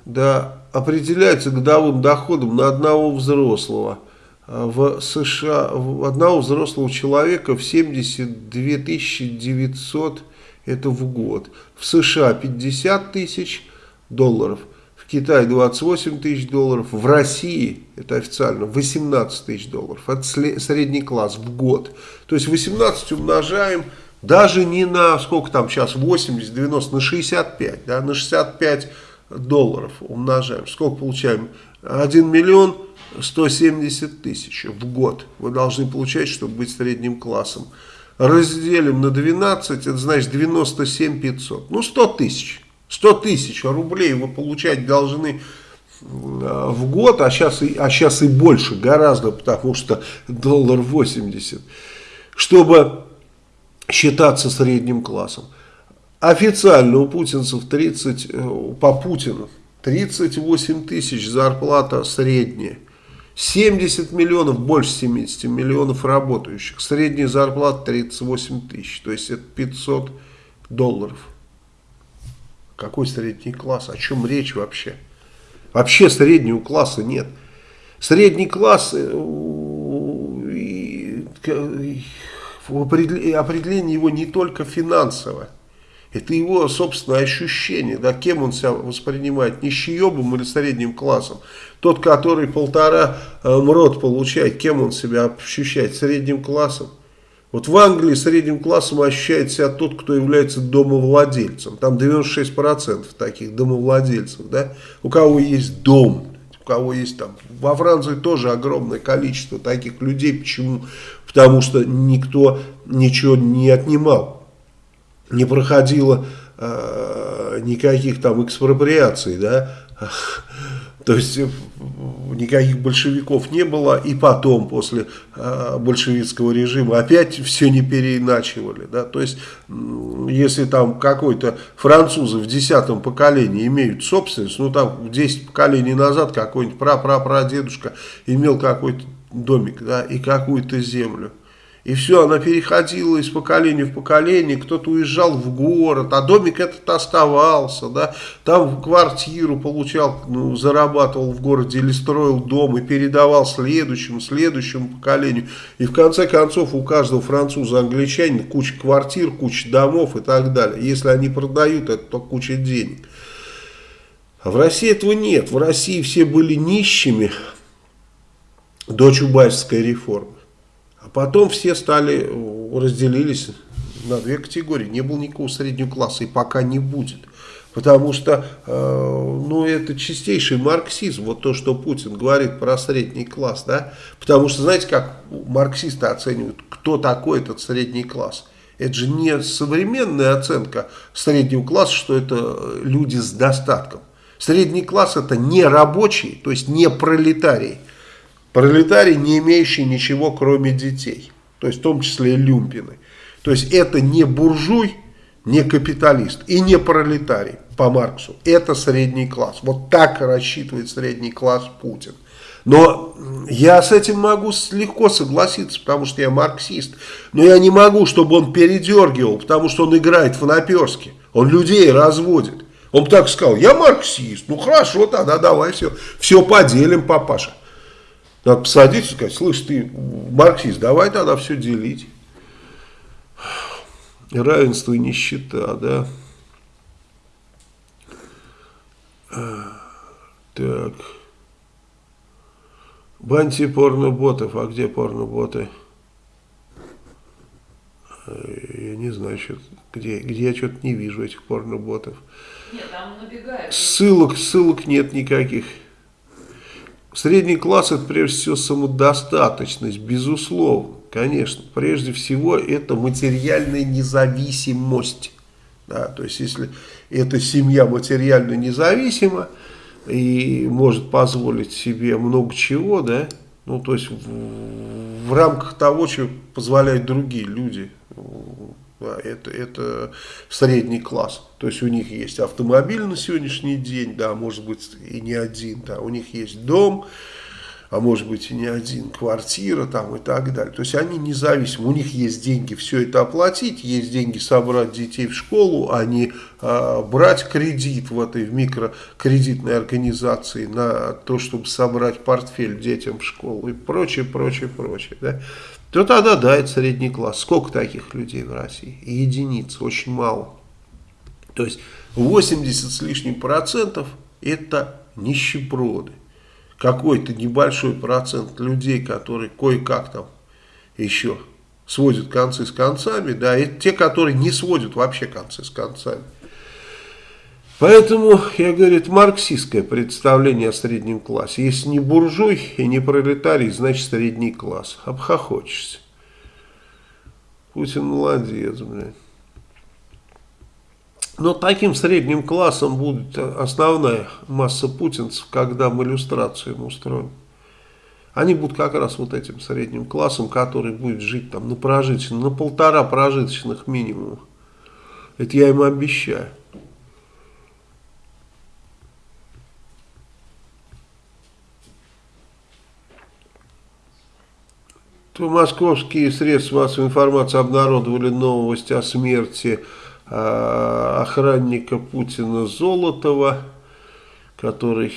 да, определяется годовым доходом на одного взрослого. Э, в США, одного взрослого человека в 72 900 это в год. В США 50 тысяч долларов, в Китае 28 тысяч долларов, в России, это официально, 18 тысяч долларов. Это средний класс в год. То есть 18 умножаем даже не на, сколько там сейчас, 80, 90, на 65, да, на 65 долларов умножаем. Сколько получаем? 1 миллион 170 тысяч в год вы должны получать, чтобы быть средним классом. Разделим на 12, это значит 97 500. Ну 100 тысяч. 100 тысяч рублей вы получать должны э, в год, а сейчас, и, а сейчас и больше, гораздо, потому что доллар 80, чтобы считаться средним классом. Официально у путинцев 30, э, по Путину 38 тысяч зарплата средняя. 70 миллионов, больше 70 миллионов работающих. Средняя зарплата 38 тысяч, то есть это 500 долларов. Какой средний класс? О чем речь вообще? Вообще среднего класса нет. Средний класс, э, определение его не только финансовое. Это его собственное ощущение, да, кем он себя воспринимает, нищеебом или средним классом. Тот, который полтора э, МРОД получает, кем он себя ощущает, средним классом. Вот в Англии средним классом ощущает себя тот, кто является домовладельцем. Там 96% таких домовладельцев, да, у кого есть дом, у кого есть там. Во Франции тоже огромное количество таких людей. Почему? Потому что никто ничего не отнимал. Не проходило э, никаких там экспроприаций, да. То есть никаких большевиков не было, и потом, после э, большевистского режима, опять все не переиначивали. Да? То есть, если там какой-то французы в десятом поколении имеют собственность, ну там 10 поколений назад какой-нибудь прапрапрадедушка имел какой-то домик да, и какую-то землю. И все, она переходила из поколения в поколение, кто-то уезжал в город, а домик этот оставался, да, там квартиру получал, ну, зарабатывал в городе или строил дом и передавал следующему, следующему поколению. И в конце концов у каждого француза, англичанина куча квартир, куча домов и так далее. Если они продают, это то куча денег. А в России этого нет. В России все были нищими до Чубайской реформы. А потом все стали, разделились на две категории. Не было никакого среднего класса и пока не будет. Потому что, э, ну, это чистейший марксизм, вот то, что Путин говорит про средний класс, да. Потому что, знаете, как марксисты оценивают, кто такой этот средний класс? Это же не современная оценка среднего класса, что это люди с достатком. Средний класс это не рабочий, то есть не пролетарий. Пролетарий, не имеющий ничего, кроме детей. То есть в том числе люмпины. То есть это не буржуй, не капиталист и не пролетарий по Марксу. Это средний класс. Вот так рассчитывает средний класс Путин. Но я с этим могу легко согласиться, потому что я марксист. Но я не могу, чтобы он передергивал, потому что он играет в наперске. Он людей разводит. Он так сказал, я марксист. Ну хорошо, тогда давай все, все поделим, папаша. Надо посадить и сказать, слышь, ты марксист, давай тогда все делить. равенство и нищета, да. Так. Банти порноботов. А где порноботы? Я не знаю, что, где, где я что-то не вижу этих порноботов. Нет, там набегает. Ссылок, ссылок нет никаких. Средний класс это прежде всего самодостаточность, безусловно, конечно. Прежде всего это материальная независимость. Да, то есть если эта семья материально независима и может позволить себе много чего, да, ну то есть в, в рамках того, что позволяют другие люди, это, это средний класс. То есть у них есть автомобиль на сегодняшний день, да, может быть и не один, да, у них есть дом, а может быть и не один, квартира там и так далее. То есть они независимы, у них есть деньги все это оплатить, есть деньги собрать детей в школу, а не а, брать кредит в этой в микрокредитной организации на то, чтобы собрать портфель детям в школу и прочее, прочее, прочее. Да? То тогда да, это средний класс. Сколько таких людей в России? Единиц, очень мало. То есть 80 с лишним процентов это нищеброды. Какой-то небольшой процент людей, которые кое-как там еще сводят концы с концами, да, это те, которые не сводят вообще концы с концами. Поэтому, я говорю, марксистское представление о среднем классе. Если не буржуй и не пролетарий, значит средний класс. Обхохочешься. Путин молодец, блядь. Но таким средним классом будет основная масса путинцев, когда мы иллюстрацию им устроим. Они будут как раз вот этим средним классом, который будет жить там на прожиточных, на полтора прожиточных минимума. Это я им обещаю. Московские средства массовой информации обнародовали новость о смерти э, охранника Путина Золотова, который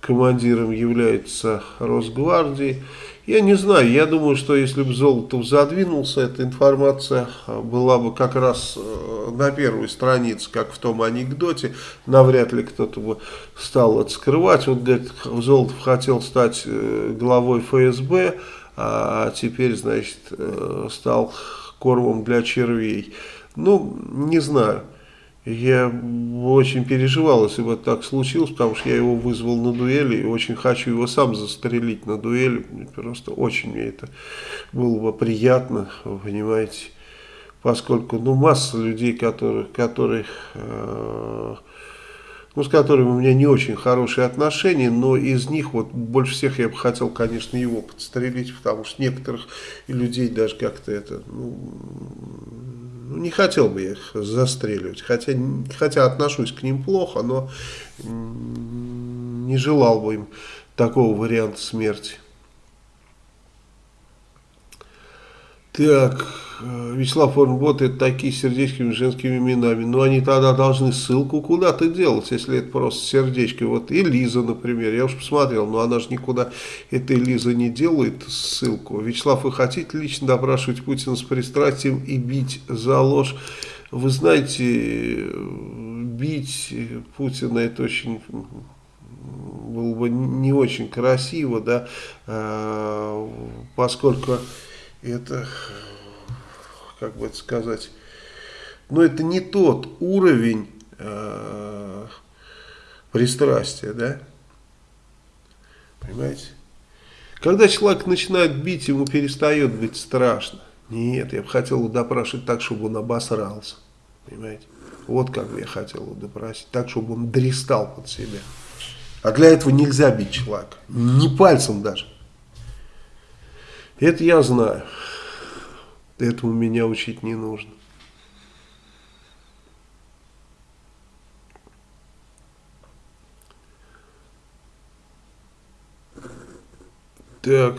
командиром является Росгвардии. Я не знаю, я думаю, что если бы Золотов задвинулся, эта информация была бы как раз э, на первой странице, как в том анекдоте. Навряд ли кто-то бы стал это скрывать. Вот, говорит, Золотов хотел стать э, главой ФСБ, а теперь, значит, э, стал кормом для червей. Ну, не знаю. Я очень переживал, если бы так случилось, потому что я его вызвал на дуэли и очень хочу его сам застрелить на дуэли. Просто очень мне это было бы приятно, понимаете, поскольку ну, масса людей, которые, которые э, ну, с которыми у меня не очень хорошие отношения, но из них вот больше всех я бы хотел, конечно, его подстрелить, потому что некоторых людей даже как-то это, ну, ну, не хотел бы я их застреливать, хотя, хотя отношусь к ним плохо, но не желал бы им такого варианта смерти. Так, э, Вячеслав Орнбот, это такие сердечками женскими именами. Но они тогда должны ссылку куда-то делать, если это просто сердечки. Вот и Лиза, например, я уж посмотрел, но она же никуда, эта Лиза не делает ссылку. Вячеслав, вы хотите лично допрашивать Путина с пристрастием и бить за ложь? Вы знаете, бить Путина это очень было бы не очень красиво, да, э, поскольку это, как бы это сказать, но это не тот уровень э, пристрастия, да? Понимаете? Когда человек начинает бить, ему перестает быть страшно. Нет, я бы хотел его допрашивать так, чтобы он обосрался. Понимаете? Вот как я хотел его допросить. Так, чтобы он дристал под себя. А для этого нельзя бить человека. Не пальцем даже. Это я знаю. Этому меня учить не нужно. Так,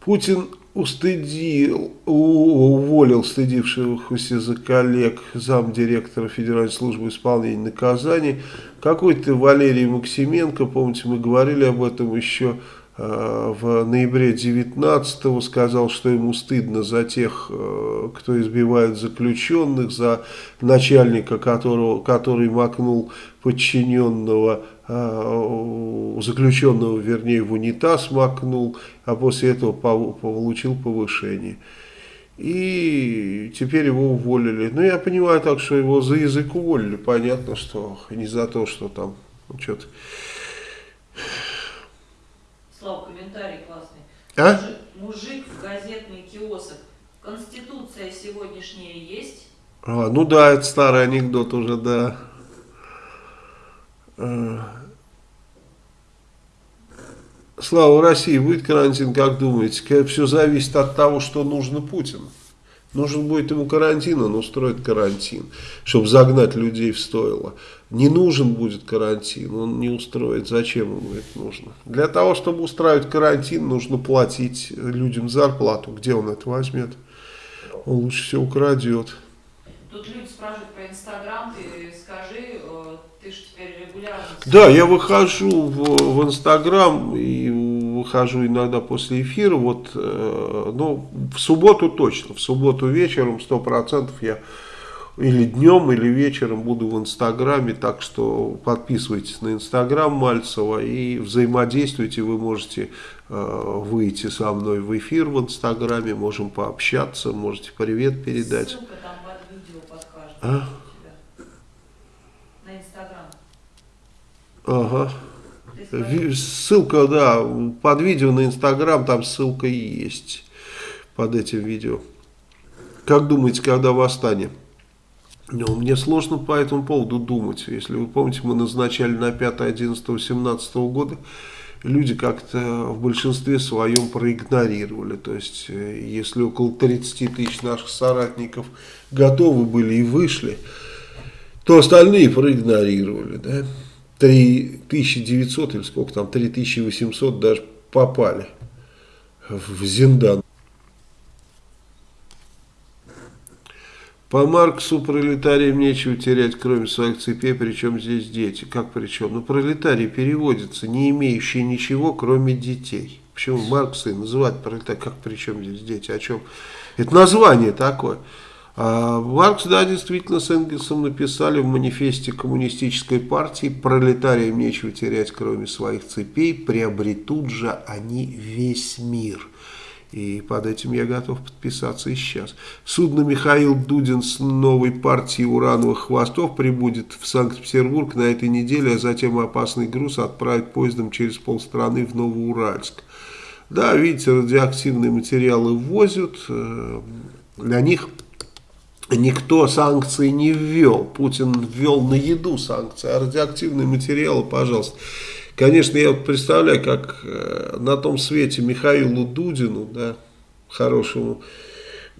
Путин устыдил, уволил стыдившихся за коллег замдиректора Федеральной службы исполнения наказаний. Какой-то Валерий Максименко, помните, мы говорили об этом еще в ноябре 19 сказал, что ему стыдно за тех, э, кто избивает заключенных, за начальника, которого, который макнул подчиненного, э, заключенного, вернее, в унитаз макнул, а после этого получил повышение. И теперь его уволили. Ну, я понимаю так, что его за язык уволили. Понятно, что не за то, что там ну, что-то... Слава, комментарий классный. А? Мужик, мужик в газетный киосок. Конституция сегодняшняя есть? А, ну да, это старый анекдот уже, да. А. Слава России, будет карантин, как думаете? Все зависит от того, что нужно Путину. Нужен будет ему карантин, он устроит карантин, чтобы загнать людей в стойло. Не нужен будет карантин, он не устроит. Зачем ему это нужно? Для того, чтобы устраивать карантин, нужно платить людям зарплату. Где он это возьмет? Он лучше все украдет. Тут люди спрашивают про Инстаграм, ты скажи, э, ты же теперь регулярно... Да, я выхожу в, в Инстаграм и выхожу иногда после эфира, вот, э, ну, в субботу точно, в субботу вечером 100% я или днем, или вечером буду в Инстаграме, так что подписывайтесь на Инстаграм Мальцева и взаимодействуйте, вы можете э, выйти со мной в эфир в Инстаграме, можем пообщаться, можете привет передать. Ссылка там под видео подкажет. А? На Инстаграм. Ага. Ссылка, да, под видео на Инстаграм, там ссылка есть под этим видео. Как думаете, когда восстание? Ну, мне сложно по этому поводу думать. Если вы помните, мы назначали на 5, 11, 17 года, люди как-то в большинстве своем проигнорировали. То есть, э, если около 30 тысяч наших соратников готовы были и вышли, то остальные проигнорировали, да. 3900 или сколько там, 3800 даже попали в Зиндан. По Марксу пролетариям нечего терять, кроме своих цепей, причем здесь дети. Как причем? Ну, пролетарий переводится, не имеющий ничего, кроме детей. Почему Маркс и называть пролетарий? Как причем здесь дети? О чем? Это название такое. А Маркс, да, действительно, с Энгельсом написали в манифесте коммунистической партии «Пролетариям нечего терять, кроме своих цепей, приобретут же они весь мир». И под этим я готов подписаться и сейчас. Судно Михаил Дудин с новой партией урановых хвостов прибудет в Санкт-Петербург на этой неделе, а затем опасный груз отправит поездом через полстраны в Новоуральск. Да, видите, радиоактивные материалы ввозят, э, для них никто санкции не ввел. Путин ввел на еду санкции, а радиоактивные материалы, пожалуйста. Конечно, я вот представляю, как э, на том свете Михаилу Дудину, да, хорошему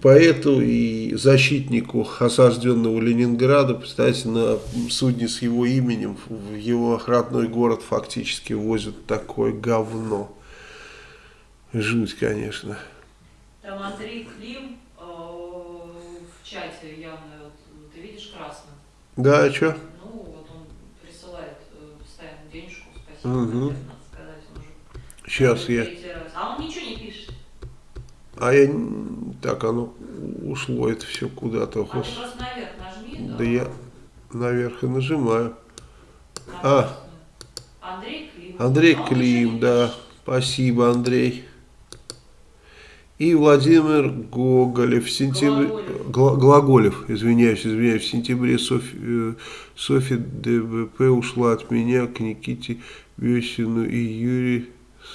поэту и защитнику осажденного Ленинграда, представьте, на судне с его именем в его родной город фактически возят такое говно. Жуть, конечно. Там Андрей Клим чате явно, вот, ты видишь красным? Да, а что? Ну, вот он присылает э, постоянно денежку, спасибо, угу. надо сказать, он уже Сейчас я... А он ничего не пишет. А я... Так, оно ушло это все куда-то. А ты просто наверх нажми. Да, да я наверх и нажимаю. На а. Андрей Клим. Андрей а Клим, да. Спасибо, Андрей и Владимир Гоголев в сентябре, Глаголев. Глаголев, извиняюсь, извиняюсь, в сентябре Софи, э, Софья ДБП ушла от меня к Никите Весину и Юрию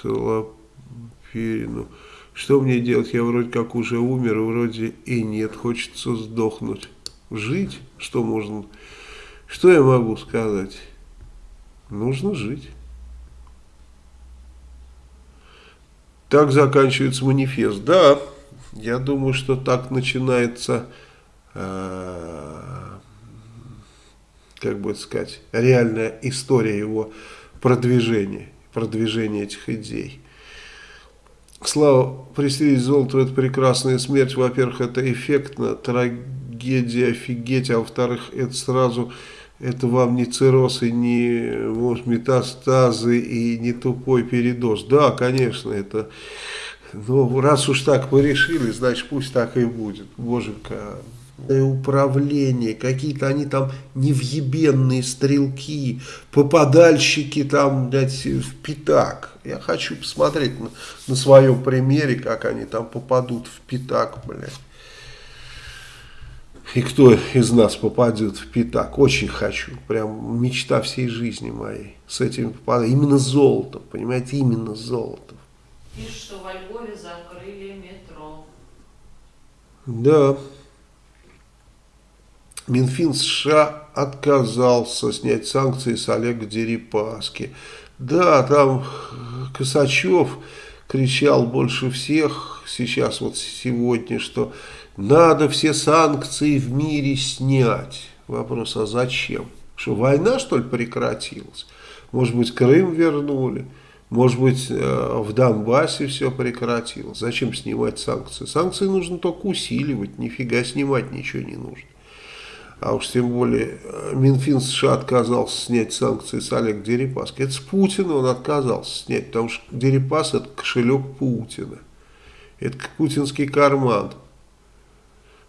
Солоперину. Что мне делать? Я вроде как уже умер, вроде и нет, хочется сдохнуть. Жить? Что можно? Что я могу сказать? Нужно жить. Так заканчивается манифест. Да, я думаю, что так начинается, э, как бы сказать, реальная история его продвижения, продвижения этих идей. Слава, пристрелить золото – это прекрасная смерть. Во-первых, это эффектно, трагедия, офигеть. А во-вторых, это сразу это вам не цирроз и не может, метастазы и не тупой передоз. Да, конечно, это... Ну, раз уж так мы решили, значит, пусть так и будет. Боженька, управление, какие-то они там невъебенные стрелки, попадальщики там, блядь, в пятак. Я хочу посмотреть на, на своем примере, как они там попадут в пятак, блядь. И кто из нас попадет в пятак, очень хочу, прям мечта всей жизни моей, с этим попадать, именно золотом, понимаете, именно золотом. Пишет, что во Львове закрыли метро. Да. Минфин США отказался снять санкции с Олега Дерипаски. Да, там Косачев кричал больше всех сейчас, вот сегодня, что надо все санкции в мире снять. Вопрос, а зачем? Что, война, что ли, прекратилась? Может быть, Крым вернули? Может быть, э, в Донбассе все прекратилось? Зачем снимать санкции? Санкции нужно только усиливать, нифига снимать ничего не нужно а уж тем более э, Минфин США отказался снять санкции с Олега Дерипаски. Это с Путина он отказался снять, потому что Дерипас это кошелек Путина. Это путинский карман.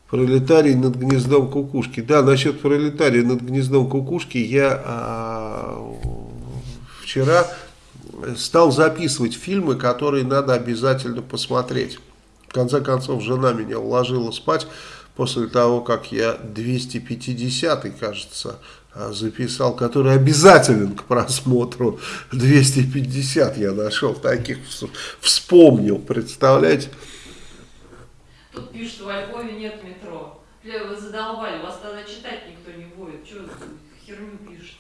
Пролетарий над гнездом кукушки. Да, насчет пролетария над гнездом кукушки я а, вчера стал записывать фильмы, которые надо обязательно посмотреть. В конце концов, жена меня уложила спать после того, как я 250 кажется, а, записал, который обязателен к просмотру. 250 я нашел, таких вспомнил, представляете? Тут пишут, во Львове нет метро. Вы задолбали, вас тогда читать никто не будет. Что херню пишете?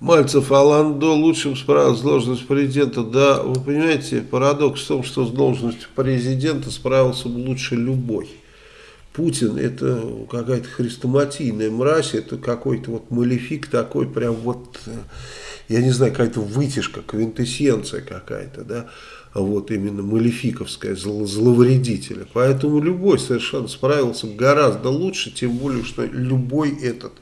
Мальцев Аландо лучшим справился с должностью президента. Да, вы понимаете, парадокс в том, что с должностью президента справился бы лучше любой. Путин это какая-то хрестоматийная мразь, это какой-то вот малефик такой, прям вот, я не знаю, какая-то вытяжка, квинтэссенция какая-то, да, вот именно малефиковская, зл зловредителя. Поэтому любой совершенно справился гораздо лучше, тем более, что любой этот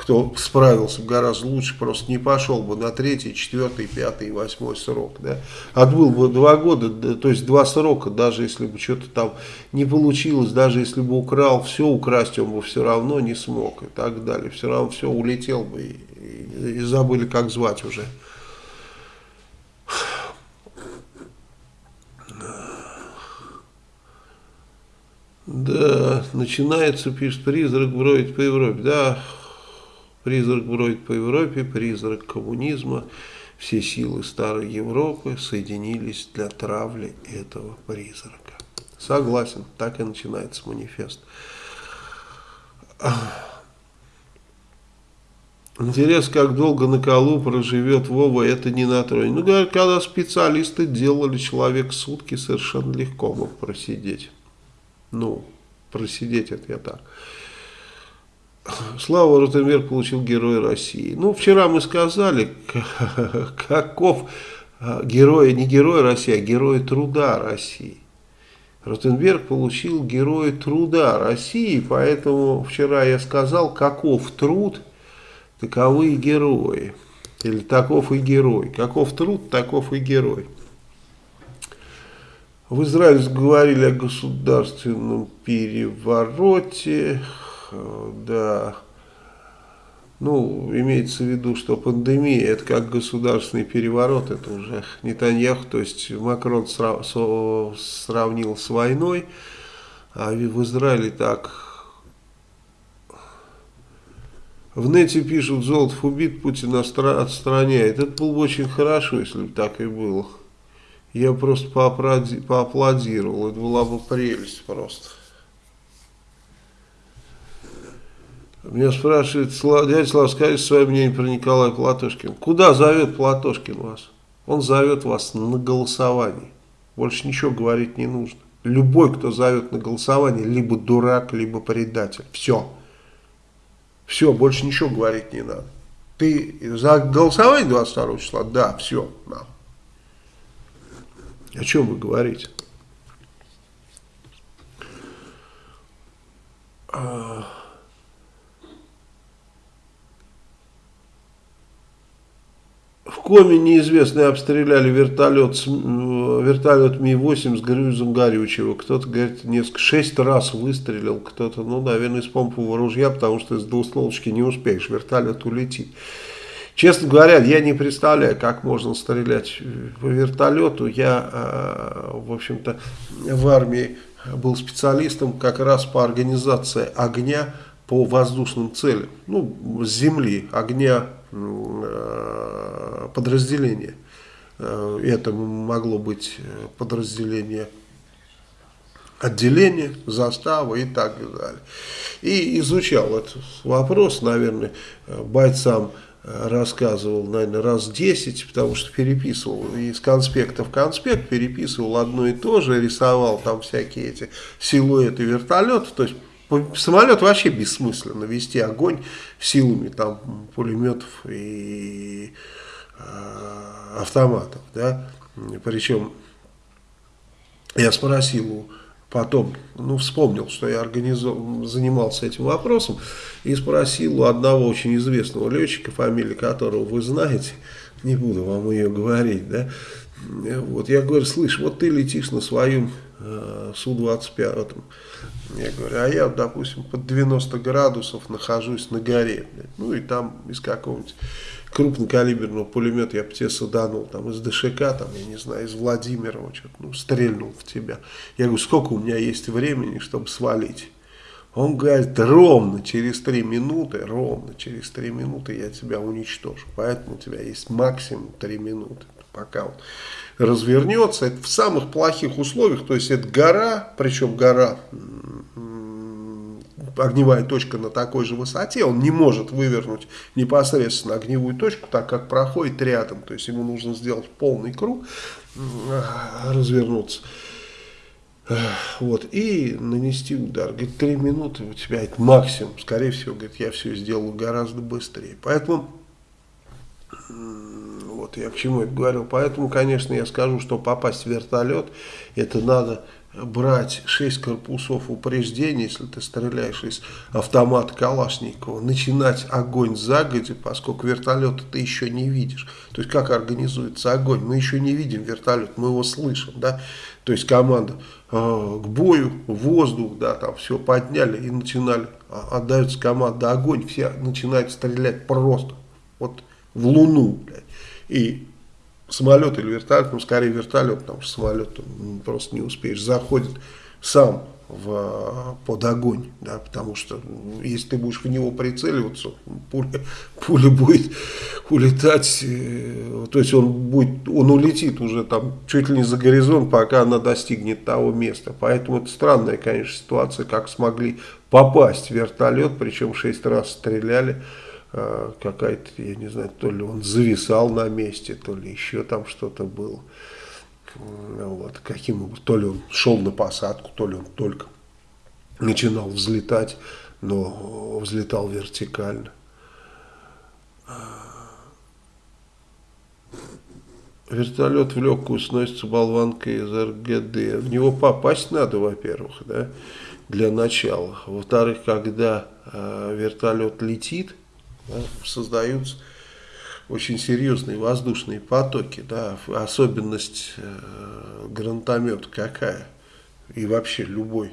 кто справился гораздо лучше, просто не пошел бы на третий, четвертый, пятый, восьмой срок. Да? Отбыл бы два года, то есть два срока, даже если бы что-то там не получилось, даже если бы украл, все украсть он бы все равно не смог и так далее. Все равно все улетел бы и, и, и забыли, как звать уже. Да, начинается, пишет, призрак бродит по Европе. Да, Призрак бродит по Европе, призрак коммунизма. Все силы старой Европы соединились для травли этого призрака. Согласен, так и начинается манифест. Интересно, как долго на колу проживет Вова, это не на троне. Ну, говорят, когда специалисты делали человек сутки, совершенно легко мог просидеть. Ну, просидеть это я так. Слава Ротенберг получил Герой России. Ну, вчера мы сказали, каков а, герой, не Герой России, а Герой Труда России. Ротенберг получил Герой Труда России, поэтому вчера я сказал, каков труд, таковы и герои. Или таков и герой. Каков труд, таков и герой. В Израиле говорили о государственном перевороте, да, ну, имеется в виду, что пандемия это как государственный переворот, это уже не Нетаньяху, то есть Макрон сравнил с войной, а в Израиле так... В нете пишут, Золотов убит, Путин отстраняет. Это было бы очень хорошо, если бы так и было. Я просто поаплодировал, это была бы прелесть просто. Меня спрашивает, дядя Слава, скажите свое мнение про Николая Платошкина. Куда зовет Платошкин вас? Он зовет вас на голосование. Больше ничего говорить не нужно. Любой, кто зовет на голосование, либо дурак, либо предатель. Все. Все, больше ничего говорить не надо. Ты за голосование 22 числа? Да, все. Да. О чем вы говорите? Коми неизвестные обстреляли вертолет, вертолет Ми-8 с грузом горючего. Кто-то говорит, несколько, шесть раз выстрелил, кто-то, ну, наверное, из помпового ружья, потому что из двустволочки не успеешь, вертолет улетит. Честно говоря, я не представляю, как можно стрелять по вертолету. Я, э, в общем-то, в армии был специалистом как раз по организации огня по воздушным целям. Ну, с земли, огня э, подразделения. Э, это могло быть подразделение отделение, застава и так далее. И изучал этот вопрос, наверное, бойцам рассказывал, наверное, раз 10, потому что переписывал из конспекта в конспект, переписывал одно и то же, рисовал там всякие эти силуэты вертолета, то есть самолет вообще бессмысленно вести огонь силами там пулеметов и э, автоматов, да, причем я спросил потом, ну, вспомнил, что я занимался этим вопросом, и спросил у одного очень известного летчика, фамилия которого вы знаете, не буду вам ее говорить, да, вот, я говорю, слышь, вот ты летишь на своем э, Су-25, я говорю, а я, допустим, под 90 градусов нахожусь на горе, ну, и там из какого-нибудь крупнокалиберного пулемета я бы тебе саданул, там, из ДШК, там, я не знаю, из Владимирова, что-то, ну, стрельнул в тебя. Я говорю, сколько у меня есть времени, чтобы свалить? Он говорит, ровно через три минуты, ровно через три минуты я тебя уничтожу. Поэтому у тебя есть максимум три минуты, пока он развернется. Это в самых плохих условиях, то есть это гора, причем гора огневая точка на такой же высоте, он не может вывернуть непосредственно огневую точку, так как проходит рядом. То есть ему нужно сделать полный круг, развернуться. Вот, и нанести удар. Говорит, три минуты у тебя это максимум. Скорее всего, говорит, я все сделаю гораздо быстрее. Поэтому, вот я к чему это говорил. Поэтому, конечно, я скажу, что попасть в вертолет, это надо брать 6 корпусов упреждения, если ты стреляешь из автомата Калашникова, начинать огонь загоди, поскольку вертолета ты еще не видишь. То есть как организуется огонь? Мы еще не видим вертолет, мы его слышим, да? То есть команда э, к бою, воздух, да, там все подняли и начинали, а, отдается команда огонь, все начинают стрелять просто, вот в луну, блядь. И самолет или вертолет, ну скорее вертолет, потому что самолет просто не успеешь, заходит сам в, под огонь, да, потому что если ты будешь в него прицеливаться, пуля, пуля будет улетать, э, то есть он будет, он улетит уже там чуть ли не за горизонт, пока она достигнет того места. Поэтому это странная, конечно, ситуация, как смогли попасть в вертолет, причем шесть раз стреляли. А, какая-то, я не знаю, то ли он зависал на месте, то ли еще там что-то было. Вот, каким, то ли он шел на посадку, то ли он только начинал взлетать, но взлетал вертикально. Вертолет в легкую сносится болванкой из РГД. В него попасть надо, во-первых, да, для начала. Во-вторых, когда э, вертолет летит, создаются очень серьезные воздушные потоки. Да, особенность э, гранатомета какая? И вообще любой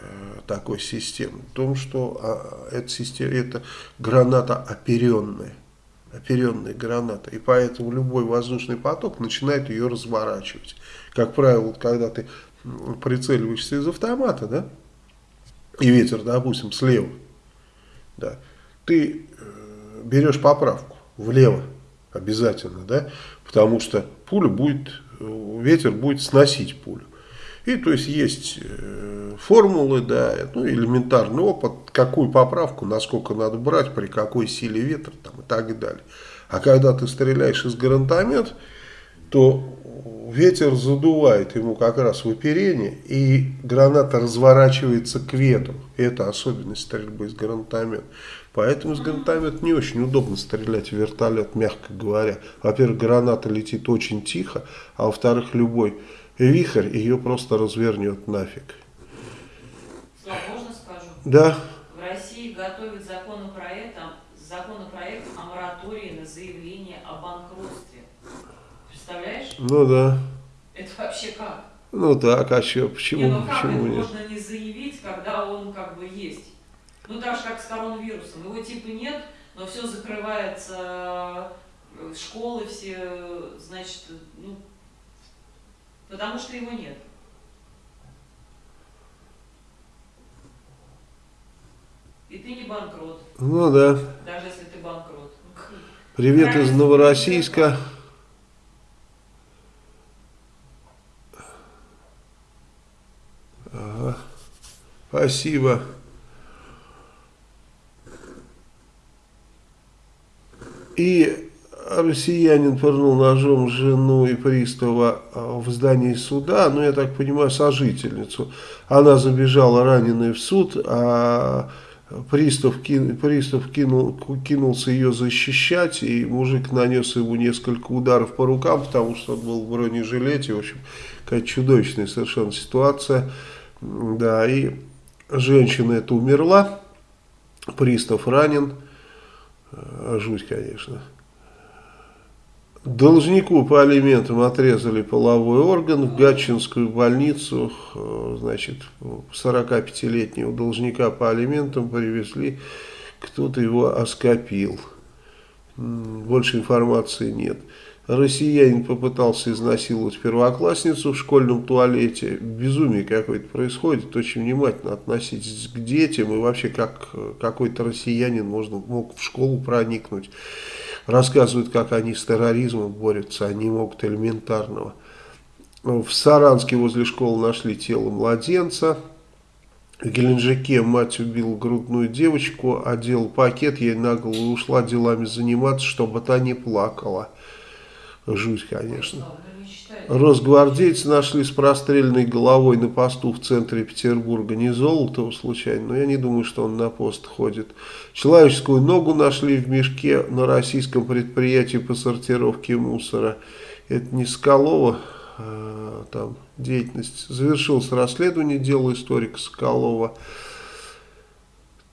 э, такой системы. В том, что э, эта, система, это граната оперенная. Оперенная граната. И поэтому любой воздушный поток начинает ее разворачивать. Как правило, когда ты прицеливаешься из автомата, да, и ветер, допустим, слева, да, ты берешь поправку влево обязательно, да, потому что пуля будет, ветер будет сносить пулю. И то есть есть э, формулы, да, ну элементарный опыт, какую поправку, насколько надо брать, при какой силе ветра там, и так далее. А когда ты стреляешь из гранатомета, то ветер задувает ему как раз в оперение, и граната разворачивается к ветру. Это особенность стрельбы из гранатомета. Поэтому с гранатомета не очень удобно стрелять в вертолет, мягко говоря. Во-первых, граната летит очень тихо, а во-вторых, любой вихрь ее просто развернет нафиг. Слава, можно скажу? Да. В России готовят законопроект, законопроект о моратории на заявление о банкротстве. Представляешь? Ну да. Это вообще как? Ну так, а что, почему, не, ну как почему это нет? можно не заявить, когда он как бы есть? Ну так же, как с коронавирусом. Его типа нет, но все закрывается, э, школы все, значит, ну, потому что его нет. И ты не банкрот, Ну да. даже если ты банкрот. Привет из Новороссийска. Ага. Спасибо. И россиянин пырнул ножом жену и пристава а, в здании суда, ну, я так понимаю, сожительницу. Она забежала раненая в суд, а пристав, кин, пристав кинул, кинулся ее защищать, и мужик нанес ему несколько ударов по рукам, потому что он был в бронежилете, в общем, какая чудовищная совершенно ситуация. Да, и женщина эта умерла, пристав ранен, жуть, конечно. Должнику по алиментам отрезали половой орган в Гатчинскую больницу. Значит, 45-летнего должника по алиментам привезли, кто-то его оскопил. Больше информации нет. Россиянин попытался изнасиловать первоклассницу в школьном туалете. Безумие какое-то происходит. Очень внимательно относитесь к детям. И вообще, как какой-то россиянин можно, мог в школу проникнуть. Рассказывают, как они с терроризмом борются. Они могут элементарного. В Саранске возле школы нашли тело младенца. В Геленджике мать убила грудную девочку, одела пакет ей на голову ушла делами заниматься, чтобы та не плакала. Жуть, конечно. Росгвардейцы нашли с простреленной головой на посту в центре Петербурга. Не Золотого случайно, но я не думаю, что он на пост ходит. Человеческую ногу нашли в мешке на российском предприятии по сортировке мусора. Это не Соколова а, там деятельность. Завершилось расследование дела историка Соколова.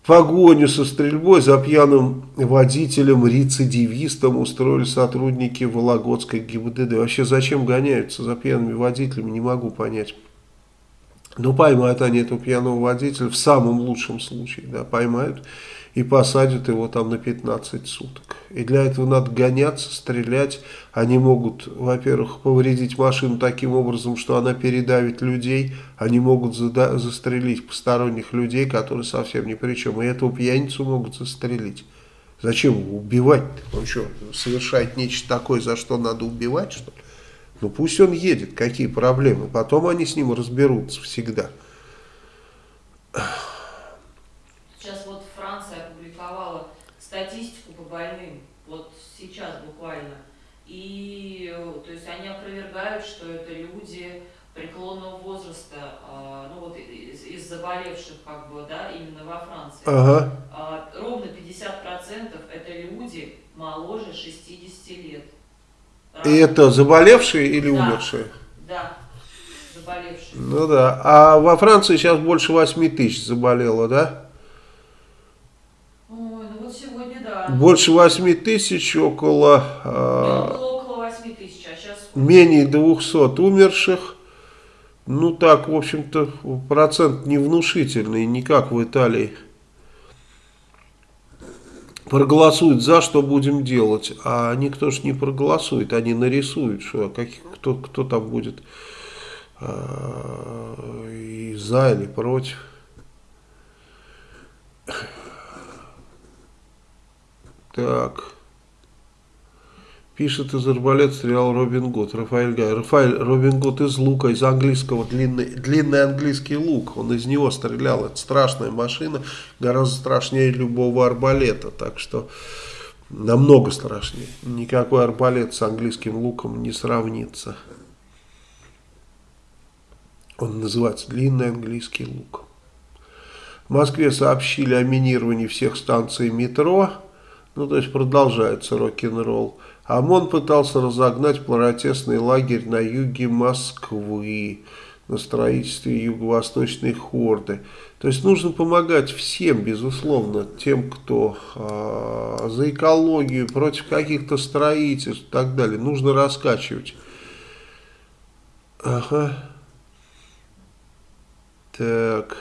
Погоню со стрельбой за пьяным водителем-рецидивистом устроили сотрудники Вологодской ГИБДД. Вообще зачем гоняются за пьяными водителями, не могу понять. Но поймают они этого пьяного водителя в самом лучшем случае. Да, поймают и посадят его там на 15 суток. И для этого надо гоняться, стрелять. Они могут, во-первых, повредить машину таким образом, что она передавит людей. Они могут застрелить посторонних людей, которые совсем ни при чем. И этого пьяницу могут застрелить. Зачем его убивать? -то? Он что, совершает нечто такое, за что надо убивать, что ли? Ну пусть он едет, какие проблемы. Потом они с ним разберутся всегда. статистику по больным, вот сейчас буквально. И то есть они опровергают, что это люди преклонного возраста, а, ну вот из, из заболевших, как бы, да, именно во Франции. Ага. А, ровно 50% это люди моложе 60 лет. И это заболевшие или да, умершие? Да, заболевшие. Ну да. А во Франции сейчас больше 8 тысяч заболело, да? Больше 8 тысяч, около, э, около 8 тысяч, а сейчас... менее 200 умерших. Ну так, в общем-то, процент невнушительный, не как в Италии. Проголосуют за, что будем делать. А никто ж не проголосует, они нарисуют, что, как, кто, кто там будет э, и за или против. Так. Пишет из арбалет стрелял Робин Гуд, Рафаэль Гай. Рафаэль Робин Гуд из лука, из английского, длинный, длинный английский лук. Он из него стрелял. Это страшная машина, гораздо страшнее любого арбалета. Так что намного страшнее. Никакой арбалет с английским луком не сравнится. Он называется длинный английский лук. В Москве сообщили о минировании всех станций метро. Ну, то есть продолжается рок-н-ролл. ОМОН пытался разогнать протестный лагерь на юге Москвы. на строительстве юго-восточной хорды. То есть нужно помогать всем, безусловно, тем, кто э, за экологию, против каких-то строительств и так далее. Нужно раскачивать. Ага. Так.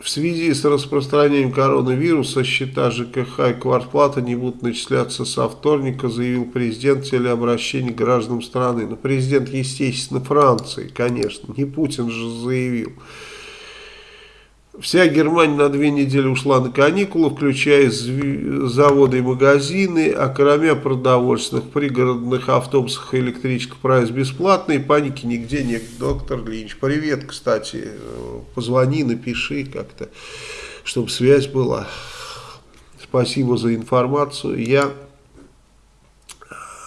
В связи с распространением коронавируса счета ЖКХ и квартплата не будут начисляться со вторника, заявил президент в телеобращении гражданам страны. Но президент, естественно, Франции, конечно, не Путин же заявил. Вся Германия на две недели ушла на каникулы, включая заводы и магазины, а кроме продовольственных пригородных автобусах и электричках проезд бесплатный, паники нигде нет. Доктор Линч, привет, кстати, позвони, напиши как-то, чтобы связь была. Спасибо за информацию. Я,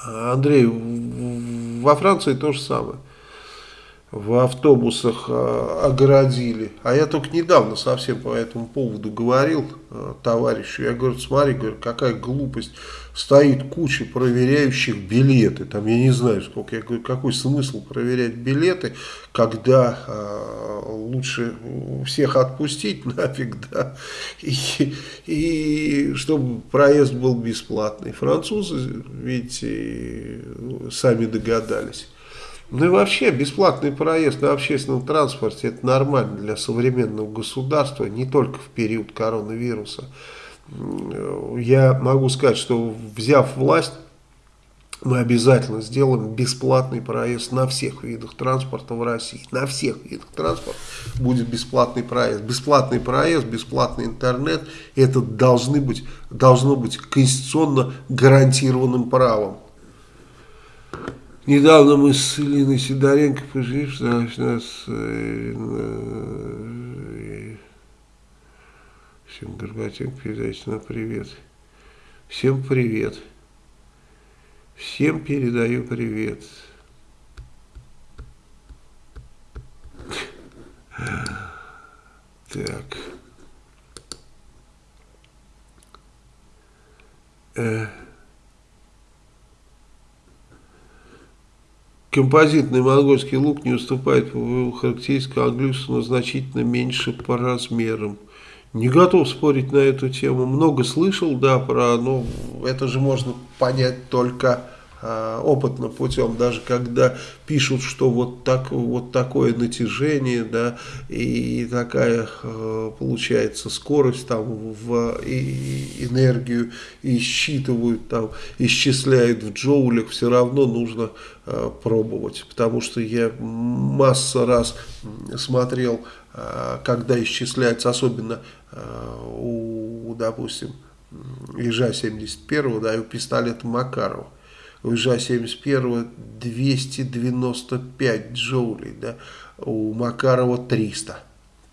Андрей, во Франции то же самое в автобусах а, огородили. А я только недавно совсем по этому поводу говорил а, товарищу. Я говорю, смотри, говорю, какая глупость. Стоит куча проверяющих билеты. Там я не знаю сколько. Я говорю, какой смысл проверять билеты, когда э, лучше всех отпустить нафиг, да. И, и чтобы проезд был бесплатный. Французы, видите, сами догадались. Ну и вообще бесплатный проезд на общественном транспорте это нормально для современного государства, не только в период коронавируса. Я могу сказать, что взяв власть, мы обязательно сделаем бесплатный проезд на всех видах транспорта в России. На всех видах транспорта будет бесплатный проезд. Бесплатный проезд, бесплатный интернет, это должны быть, должно быть конституционно гарантированным правом. Недавно мы с Илиной Сидоренко пожили, что нас э, э, всем Горбатенко передайте на привет. Всем привет. Всем передаю привет. Так. Э. Композитный монгольский лук не уступает по характеристикам английскому, но значительно меньше по размерам. Не готов спорить на эту тему. Много слышал, да, про, но это же можно понять только э, опытным путем. Даже когда пишут, что вот, так, вот такое натяжение, да, и такая э, получается скорость там в энергию и считывают там, исчисляют в джоулях, все равно нужно Э, пробовать, потому что я масса раз смотрел, когда исчисляется, особенно у, допустим, ежа 71 да, и у пистолета Макарова. У ежа 71 295 джоулей, да, у Макарова 300.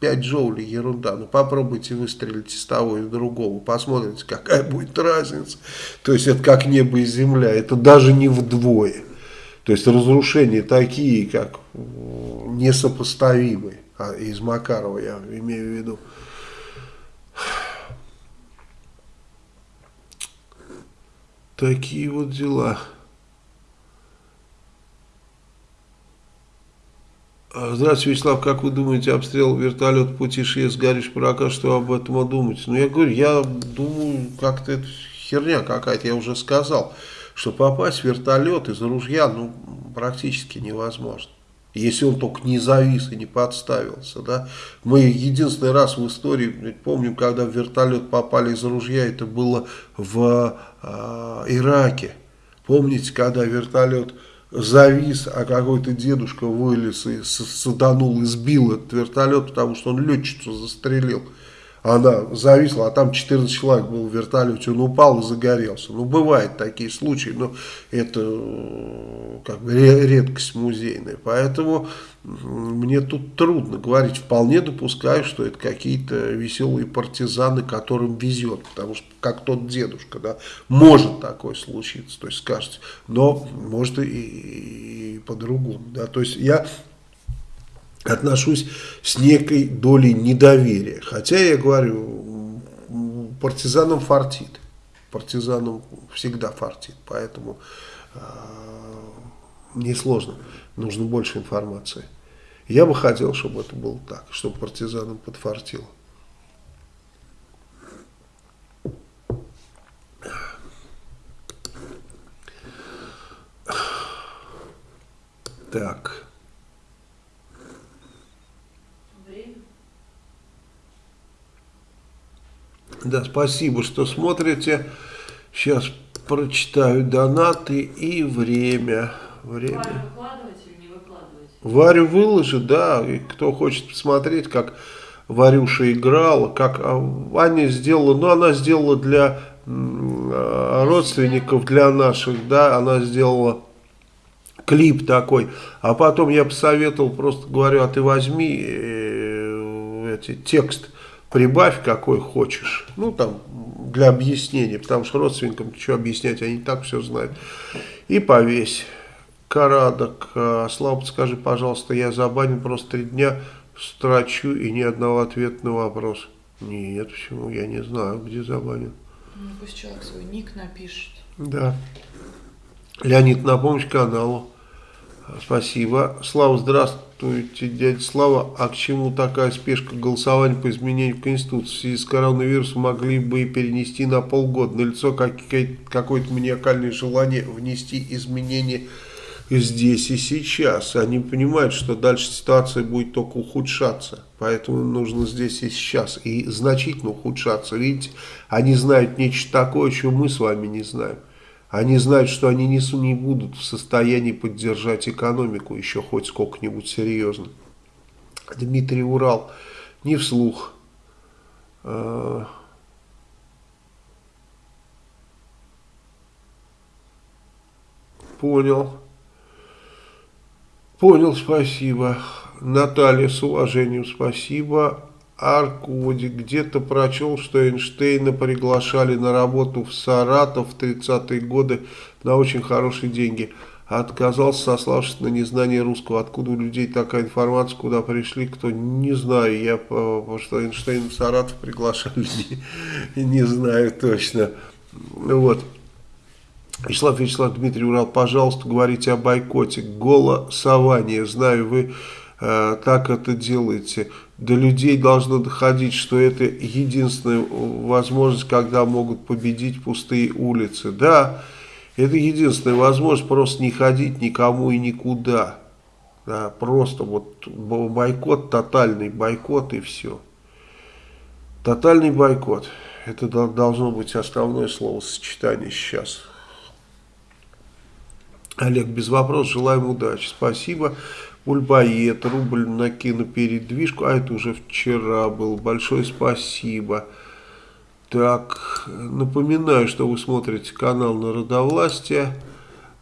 5 джоулей ерунда. Ну попробуйте выстрелить из того и другого. Посмотрите, какая будет разница. То есть это как небо и земля. Это даже не вдвое. То есть разрушения такие, как несопоставимые, а из Макарова я имею в виду. Такие вот дела. Здравствуйте, Вячеслав, как вы думаете, обстрел вертолет пути ШИЭС Гариш Пирака, что об этом думаете? Ну, я говорю, я думаю, как-то это херня какая-то, я уже сказал что попасть в вертолет из ружья ну, практически невозможно. Если он только не завис и не подставился. Да? Мы единственный раз в истории помним, когда в вертолет попали из ружья, это было в э, Ираке. Помните, когда вертолет завис, а какой-то дедушка вылез и саданул и сбил этот вертолет, потому что он летчицу застрелил она зависла, а там 14 человек был в вертолете, он упал и загорелся. Ну, бывают такие случаи, но это э, как бы редкость музейная. Поэтому мне тут трудно говорить. Вполне допускаю, что это какие-то веселые партизаны, которым везет. Потому что, как тот дедушка, да, может такое случиться. То есть, скажете, но может и, и, и по-другому. Да. То есть, я отношусь с некой долей недоверия. Хотя я говорю, партизанам фартит. Партизанам всегда фартит. Поэтому э, Несложно. Нужно больше информации. Я бы хотел, чтобы это было так, чтобы партизанам подфартило. Так. Да, спасибо, что смотрите. Сейчас прочитаю донаты и время. время. Варю выкладывать или не выкладывать? Варю выложит, да. И кто хочет посмотреть, как Варюша играла, как а, Ваня сделала, ну она сделала для а, родственников, для наших, да, она сделала клип такой, а потом я посоветовал, просто говорю, а ты возьми э, эти, текст, прибавь какой хочешь, ну там для объяснения, потому что родственникам что объяснять, они так все знают, и повесь. Карадок, а, Слава, подскажи, пожалуйста, я забанен просто три дня, строчу и ни одного ответа на вопрос. Нет, почему, я не знаю, где забанен. Ну, пусть человек свой ник напишет. Да. Леонид, на помощь каналу. Спасибо. Слава, здравствуйте, дядя Слава. А к чему такая спешка голосования по изменению Конституции? В связи с коронавирусом могли бы перенести на полгода. На лицо какое-то маниакальное желание внести изменения здесь и сейчас. Они понимают, что дальше ситуация будет только ухудшаться. Поэтому нужно здесь и сейчас. И значительно ухудшаться. Видите, они знают нечто такое, чего мы с вами не знаем. Они знают, что они не, не будут в состоянии поддержать экономику еще хоть сколько-нибудь серьезно. Дмитрий Урал, не вслух. А, понял. Понял, спасибо. Наталья, с уважением, спасибо. Аркуди где-то прочел, что Эйнштейна приглашали на работу в Саратов в 30-е годы на очень хорошие деньги. Отказался, сославшись на незнание русского. Откуда у людей такая информация, куда пришли, кто не знаю. Я, потому что Эйнштейн в Саратов приглашали, не, не знаю точно. Вот. Вячеслав Вячеслав Дмитрий Урал, пожалуйста, говорите о бойкоте. Голосование. Знаю, вы э, так это делаете до людей должно доходить, что это единственная возможность, когда могут победить пустые улицы. Да, это единственная возможность просто не ходить никому и никуда. Да, просто вот бойкот, тотальный бойкот и все. Тотальный бойкот. Это должно быть основное словосочетание сейчас. Олег, без вопросов, желаем удачи. Спасибо. Ульбаед, рубль на кинопередвижку, а это уже вчера был, большое спасибо. Так, напоминаю, что вы смотрите канал Народовластия.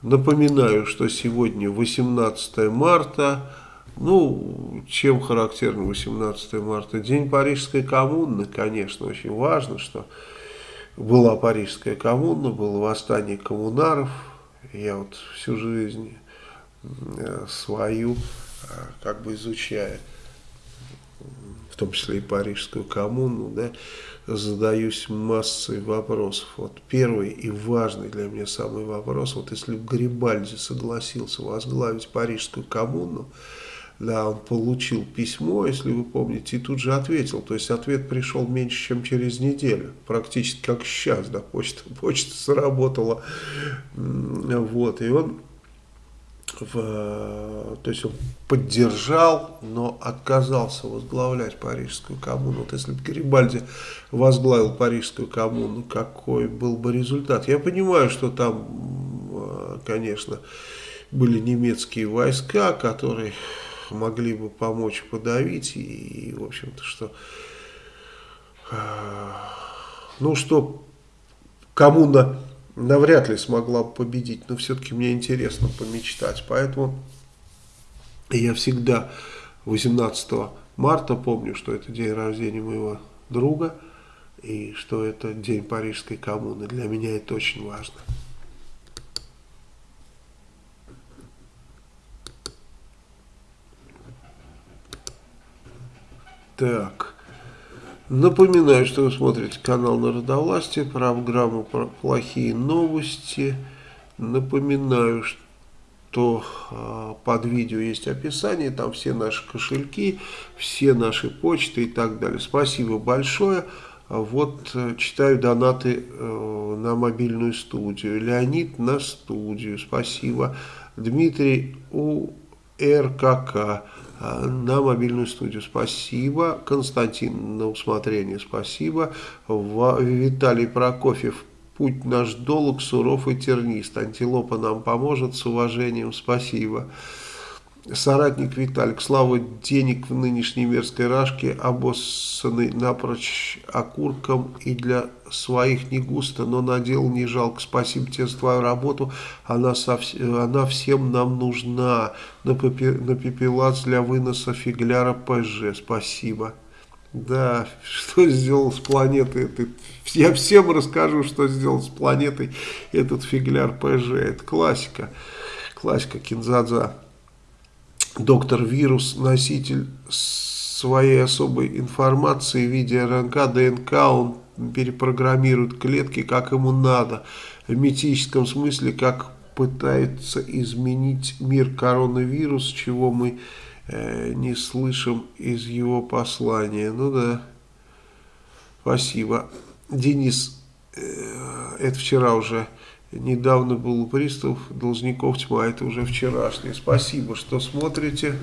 Напоминаю, что сегодня 18 марта. Ну, чем характерно 18 марта? День Парижской коммуны, конечно, очень важно, что была Парижская коммуна, было восстание коммунаров. Я вот всю жизнь свою, э, как бы изучая, в том числе и Парижскую коммуну, да, задаюсь массой вопросов. Вот первый и важный для меня самый вопрос, вот если бы Гарибальди согласился возглавить Парижскую коммуну, да, он получил письмо, если вы помните, и тут же ответил. То есть ответ пришел меньше, чем через неделю. Практически как сейчас, да, почта, почта сработала. Вот, и он в, то есть он поддержал, но отказался возглавлять Парижскую коммуну. Вот если бы Гарибальди возглавил Парижскую коммуну, какой был бы результат? Я понимаю, что там, э, конечно, были немецкие войска, которые могли бы помочь подавить, и, в общем-то, что, э, ну, что коммуна навряд ли смогла бы победить, но все-таки мне интересно помечтать. Поэтому я всегда 18 марта помню, что это день рождения моего друга и что это день Парижской коммуны. Для меня это очень важно. Так. Напоминаю, что вы смотрите канал Народовластия, программу про плохие новости. Напоминаю, что э, под видео есть описание, там все наши кошельки, все наши почты и так далее. Спасибо большое. Вот э, читаю донаты э, на мобильную студию. Леонид на студию, спасибо. Дмитрий у РКК на мобильную студию. Спасибо. Константин на усмотрение. Спасибо. Виталий Прокофьев Путь наш долг, суров и тернист. Антилопа нам поможет, с уважением, спасибо. Соратник Виталик, слава денег в нынешней мерзкой рашке, обоссанный напрочь окурком и для своих не густо, но на дело не жалко. Спасибо тебе за твою работу, она, совсем, она всем нам нужна. На, пепе, на пепелац для выноса фигляра ПЖ, спасибо. Да, что сделал с планетой этот... Я всем расскажу, что сделал с планетой этот фигляр ПЖ. Это классика. Классика Кинзадза. Доктор Вирус, носитель своей особой информации в виде РНК, ДНК, он перепрограммирует клетки, как ему надо. В митическом смысле, как пытается изменить мир коронавирус, чего мы Э, не слышим из его послания. Ну да, спасибо. Денис, э, это вчера уже, недавно был пристав, должников тьма, это уже вчерашний. Спасибо, что смотрите.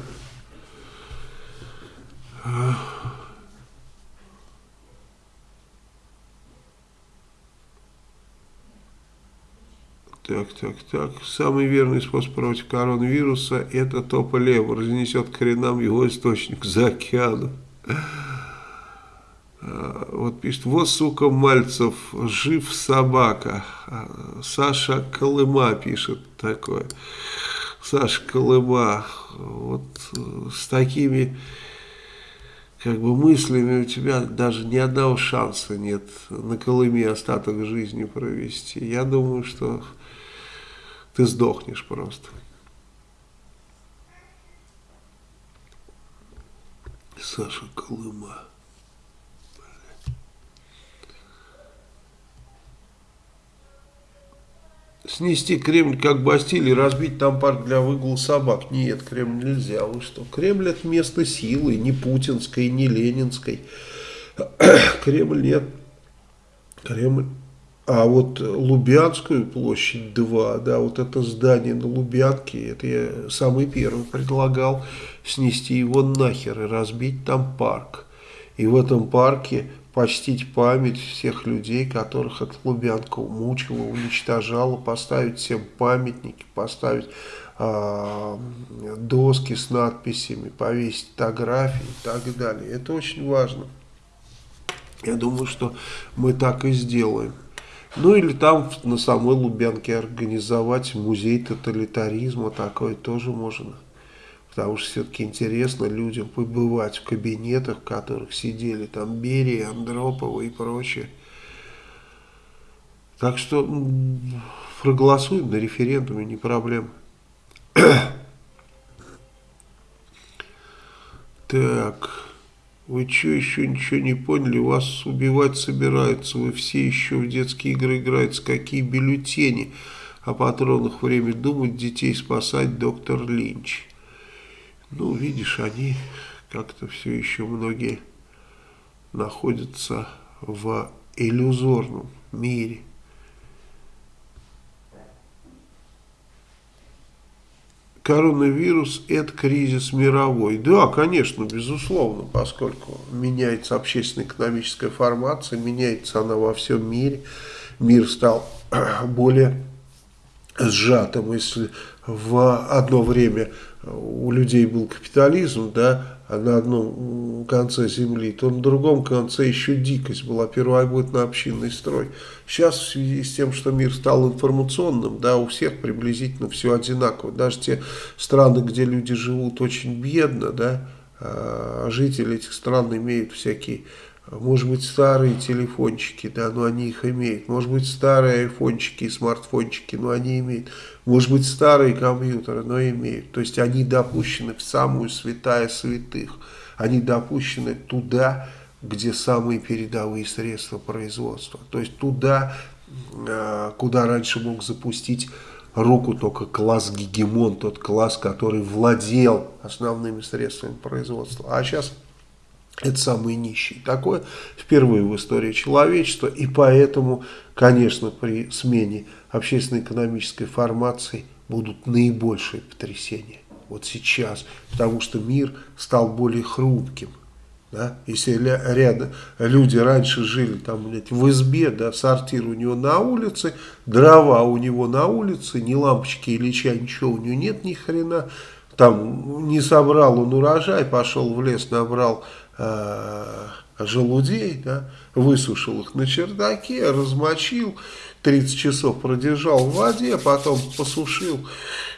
Так, так, так. Самый верный способ против коронавируса – это тополево. Разнесет к коренам его источник за океаном. А, вот пишет, вот, сука, Мальцев, жив собака. А, Саша Колыма пишет такое. Саша Колыма, вот э, с такими как бы мыслями у тебя даже ни одного шанса нет на Колыме остаток жизни провести. Я думаю, что ты сдохнешь просто. Саша Колыма. Снести Кремль как Бастилий, разбить там парк для выгула собак. Нет, Кремль нельзя. Вы что? Кремль это место силы, не путинской, не ленинской. Кремль нет. Кремль а вот Лубянскую площадь 2, да, вот это здание на Лубянке, это я самый первый предлагал снести его нахер и разбить там парк. И в этом парке почтить память всех людей, которых эта Лубянка мучила, уничтожала, поставить всем памятники, поставить э, доски с надписями, повесить фотографии и так далее. Это очень важно. Я думаю, что мы так и сделаем. Ну или там на самой Лубянке организовать музей тоталитаризма, такое тоже можно. Потому что все-таки интересно людям побывать в кабинетах, в которых сидели там Берия, Андропова и прочее. Так что проголосуем на референдуме, не проблема. так... Вы что, еще ничего не поняли? Вас убивать собираются. Вы все еще в детские игры играете. Какие бюллетени? О патронах время думать, детей спасать, доктор Линч. Ну, видишь, они как-то все еще многие находятся в иллюзорном мире. коронавирус – это кризис мировой. Да, конечно, безусловно, поскольку меняется общественно-экономическая формация, меняется она во всем мире. Мир стал более сжатым. Если в одно время у людей был капитализм, да, на одном конце земли, то на другом конце еще дикость была, первобытно-общинный строй. Сейчас в связи с тем, что мир стал информационным, да, у всех приблизительно все одинаково. Даже те страны, где люди живут очень бедно, да, а жители этих стран имеют всякие может быть старые телефончики, да, но они их имеют. Может быть старые айфончики и смартфончики, но они имеют. Может быть старые компьютеры, но имеют. То есть они допущены в самую святая святых. Они допущены туда, где самые передовые средства производства. То есть туда, а, куда раньше мог запустить руку только класс-гегемон, тот класс, который владел основными средствами производства. А сейчас это самые нищие. Такое впервые в истории человечества. И поэтому, конечно, при смене общественно-экономической формации будут наибольшие потрясения. Вот сейчас. Потому что мир стал более хрупким. Да? Если рядом люди раньше жили там, блядь, в избе, да, сортир у него на улице, дрова у него на улице, ни лампочки или чай, ничего у него нет ни хрена. Там не собрал он урожай, пошел в лес, набрал э, желудей, да, высушил их на чердаке, размочил, 30 часов продержал в воде, потом посушил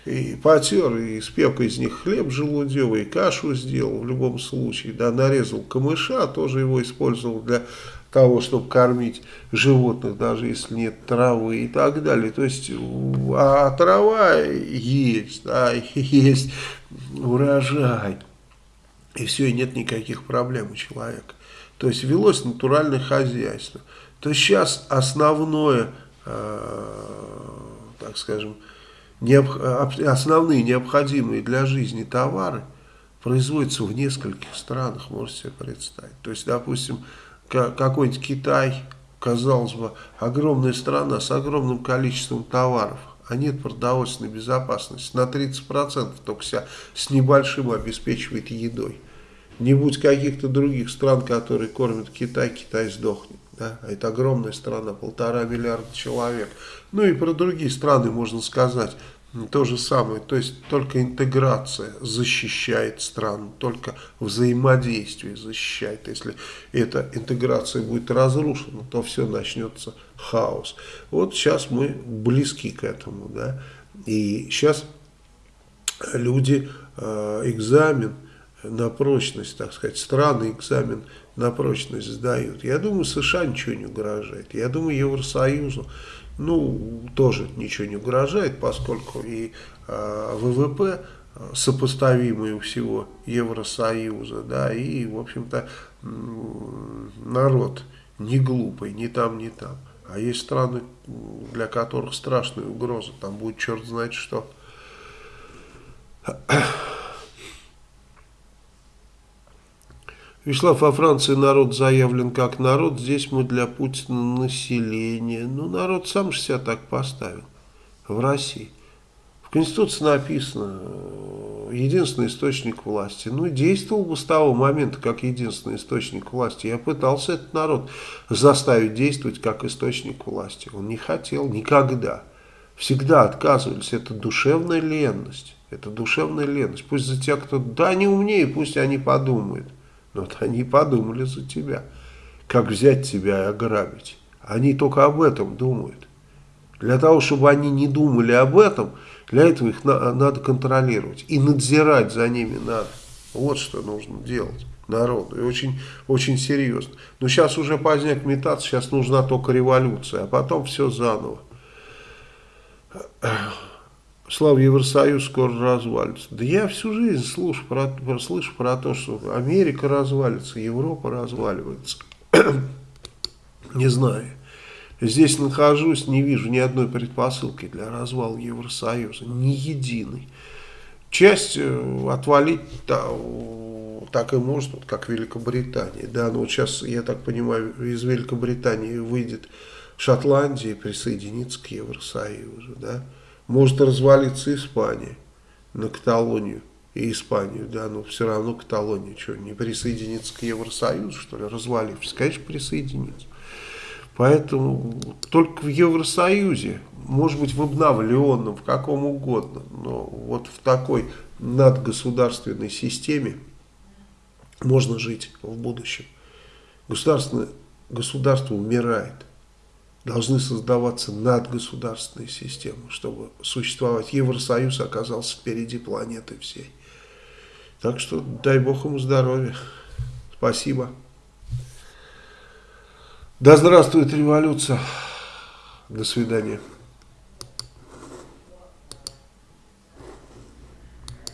и потер, и спек из них хлеб желудевый, кашу сделал в любом случае, да, нарезал камыша, тоже его использовал для того, чтобы кормить животных, даже если нет травы и так далее. То есть, а трава есть, да, есть урожай, и все, и нет никаких проблем у человека. То есть, велось натуральное хозяйство. То есть, сейчас основное, э, так скажем, необ, основные необходимые для жизни товары производятся в нескольких странах, можете себе представить. То есть, допустим, какой-нибудь Китай, казалось бы, огромная страна с огромным количеством товаров, а нет продовольственной безопасности. На 30% только себя с небольшим обеспечивает едой. Не будь каких-то других стран, которые кормят Китай, Китай сдохнет. Да? А это огромная страна, полтора миллиарда человек. Ну и про другие страны можно сказать то же самое. То есть только интеграция защищает страну, только взаимодействие защищает. Если эта интеграция будет разрушена, то все начнется хаос. Вот сейчас мы близки к этому. Да? И сейчас люди э, экзамен на прочность, так сказать, страны экзамен на прочность сдают. Я думаю, США ничего не угрожает. Я думаю, Евросоюзу ну, тоже ничего не угрожает, поскольку и э, ВВП сопоставимый у всего Евросоюза, да, и, в общем-то, народ не глупый, ни там, ни там. А есть страны, для которых страшная угроза, там будет черт знает что. Вячеслав, во Франции народ заявлен как народ, здесь мы для Путина население. Ну, народ сам же себя так поставил в России. В Конституции написано, э, единственный источник власти. Ну, действовал бы с того момента, как единственный источник власти. Я пытался этот народ заставить действовать как источник власти. Он не хотел никогда. Всегда отказывались. Это душевная ленность. Это душевная ленность. Пусть за тебя кто-то, да, не умнее, пусть они подумают. Вот они подумали за тебя, как взять тебя и ограбить. Они только об этом думают. Для того, чтобы они не думали об этом, для этого их на, надо контролировать. И надзирать за ними надо. Вот что нужно делать народу. И очень, очень серьезно. Но сейчас уже поздняк метаться, сейчас нужна только революция. А потом все заново. Слава Евросоюз скоро развалится. Да я всю жизнь слышу про, слышу про то, что Америка развалится, Европа разваливается. не знаю. Здесь нахожусь, не вижу ни одной предпосылки для развала Евросоюза. Ни единой. Часть э, отвалить да, так и может, вот как Великобритания. Да, но вот сейчас, я так понимаю, из Великобритании выйдет Шотландия и присоединится к Евросоюзу. Да? Может развалиться Испания на Каталонию и Испанию, да, но все равно Каталония что, не присоединится к Евросоюзу, что ли, развалившись? Конечно, присоединится. Поэтому только в Евросоюзе, может быть в обновленном, в каком угодно, но вот в такой надгосударственной системе можно жить в будущем. Государственное, государство умирает должны создаваться надгосударственные системы, чтобы существовать. Евросоюз оказался впереди планеты всей. Так что дай Бог ему здоровья. Спасибо. Да здравствует революция. До свидания.